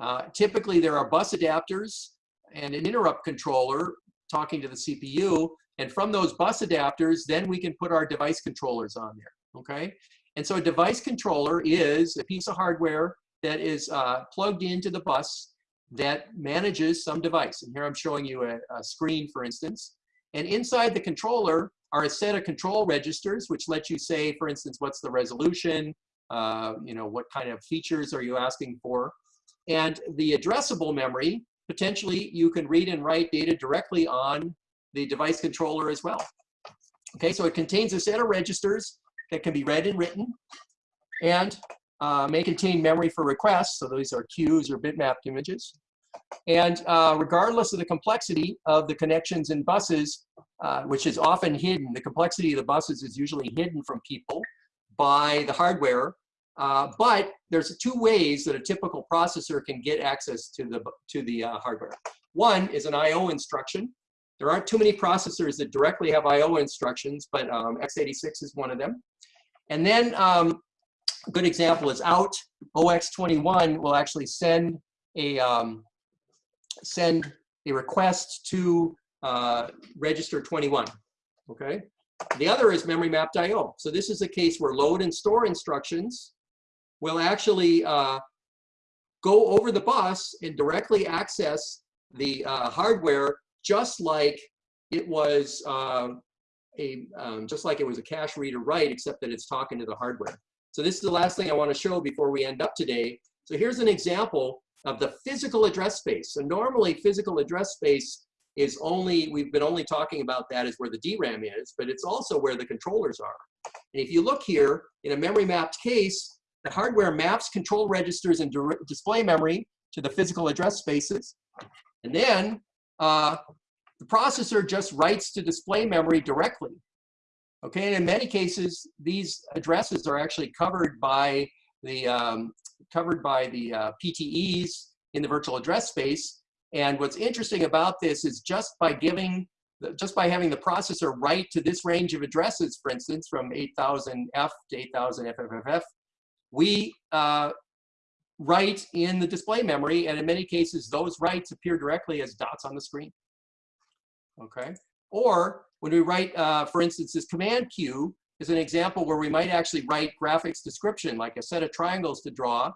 Uh, typically, there are bus adapters and an interrupt controller talking to the CPU. And from those bus adapters, then we can put our device controllers on there, okay? And so a device controller is a piece of hardware that is uh, plugged into the bus that manages some device. And here I'm showing you a, a screen, for instance. And inside the controller are a set of control registers, which let you say, for instance, what's the resolution, uh, you know, what kind of features are you asking for. And the addressable memory, potentially you can read and write data directly on the device controller as well. Okay, so it contains a set of registers that can be read and written and uh, may contain memory for requests. So these are queues or bitmapped images. And uh, regardless of the complexity of the connections in buses, uh, which is often hidden, the complexity of the buses is usually hidden from people by the hardware. Uh, but there's two ways that a typical processor can get access to the, to the uh, hardware. One is an I.O. instruction. There aren't too many processors that directly have I.O. instructions, but um, x86 is one of them. And then um, a good example is out. OX21 will actually send a, um, send a request to uh, register 21, okay? The other is memory mapped IO. So this is a case where load and store instructions will actually uh, go over the bus and directly access the uh, hardware just like it was uh, a um, just like it was a cache read or write, except that it's talking to the hardware. So this is the last thing I want to show before we end up today. So here's an example of the physical address space. So normally physical address space is only, we've been only talking about that as where the DRAM is, but it's also where the controllers are. And if you look here, in a memory mapped case, the hardware maps control registers and display memory to the physical address spaces. And then uh, the processor just writes to display memory directly. Okay, and in many cases, these addresses are actually covered by the um, covered by the uh, PTEs in the virtual address space. And what's interesting about this is just by giving, just by having the processor write to this range of addresses, for instance, from 8000F to 8000FFFF, we uh, write in the display memory, and in many cases, those writes appear directly as dots on the screen. Okay, or when we write, uh, for instance, this command queue, is an example where we might actually write graphics description, like a set of triangles to draw.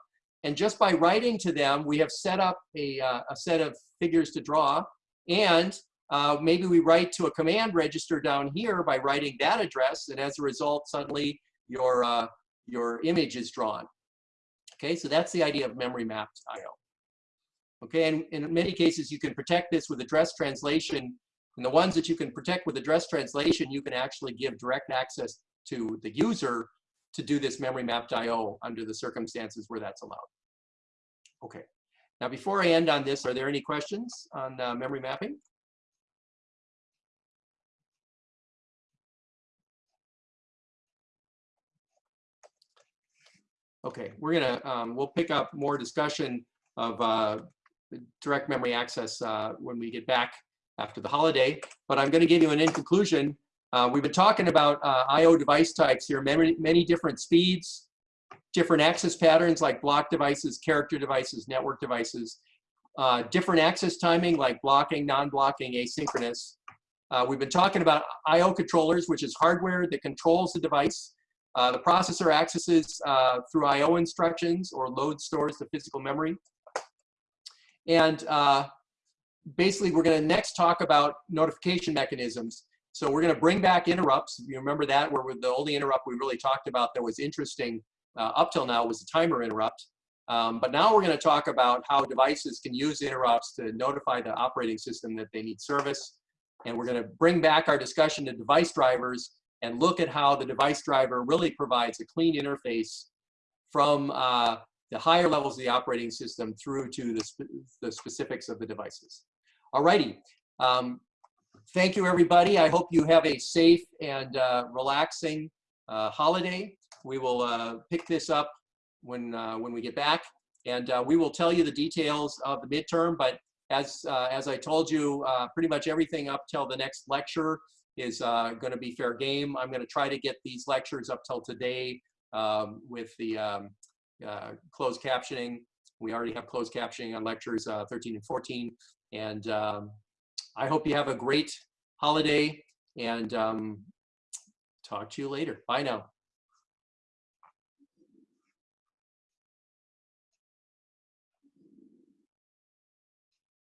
And just by writing to them, we have set up a, uh, a set of figures to draw. And uh, maybe we write to a command register down here by writing that address. And as a result, suddenly your, uh, your image is drawn. Okay, so that's the idea of memory mapped IO. Okay, and in many cases, you can protect this with address translation. And the ones that you can protect with address translation, you can actually give direct access to the user to do this memory mapped IO under the circumstances where that's allowed. Okay. Now, before I end on this, are there any questions on uh, memory mapping? Okay, we're gonna, um, we'll pick up more discussion of uh, direct memory access uh, when we get back after the holiday, but I'm gonna give you an in conclusion uh, we've been talking about uh, I.O. device types here, many, many different speeds, different access patterns like block devices, character devices, network devices, uh, different access timing like blocking, non-blocking, asynchronous. Uh, we've been talking about I.O. controllers, which is hardware that controls the device. Uh, the processor accesses uh, through I.O. instructions or load stores the physical memory. And basically, we're going to next talk about notification mechanisms. So we're going to bring back interrupts. You remember that, where the only interrupt we really talked about that was interesting uh, up till now was the timer interrupt. Um, but now we're going to talk about how devices can use interrupts to notify the operating system that they need service. And we're going to bring back our discussion to device drivers and look at how the device driver really provides a clean interface from uh, the higher levels of the operating system through to the, spe the specifics of the devices. Alrighty. Um, thank you, everybody. I hope you have a safe and uh, relaxing uh, holiday. We will uh, pick this up when, uh, when we get back. And uh, we will tell you the details of the midterm, but as, uh, as I told you, pretty much everything up till the next lecture is going to be fair game. I'm going to try to get these lectures up till today um, with the um, closed captioning. We already have closed captioning on lectures 13 and 14. And um, I hope you have a great holiday and um, talk to you later. Bye now.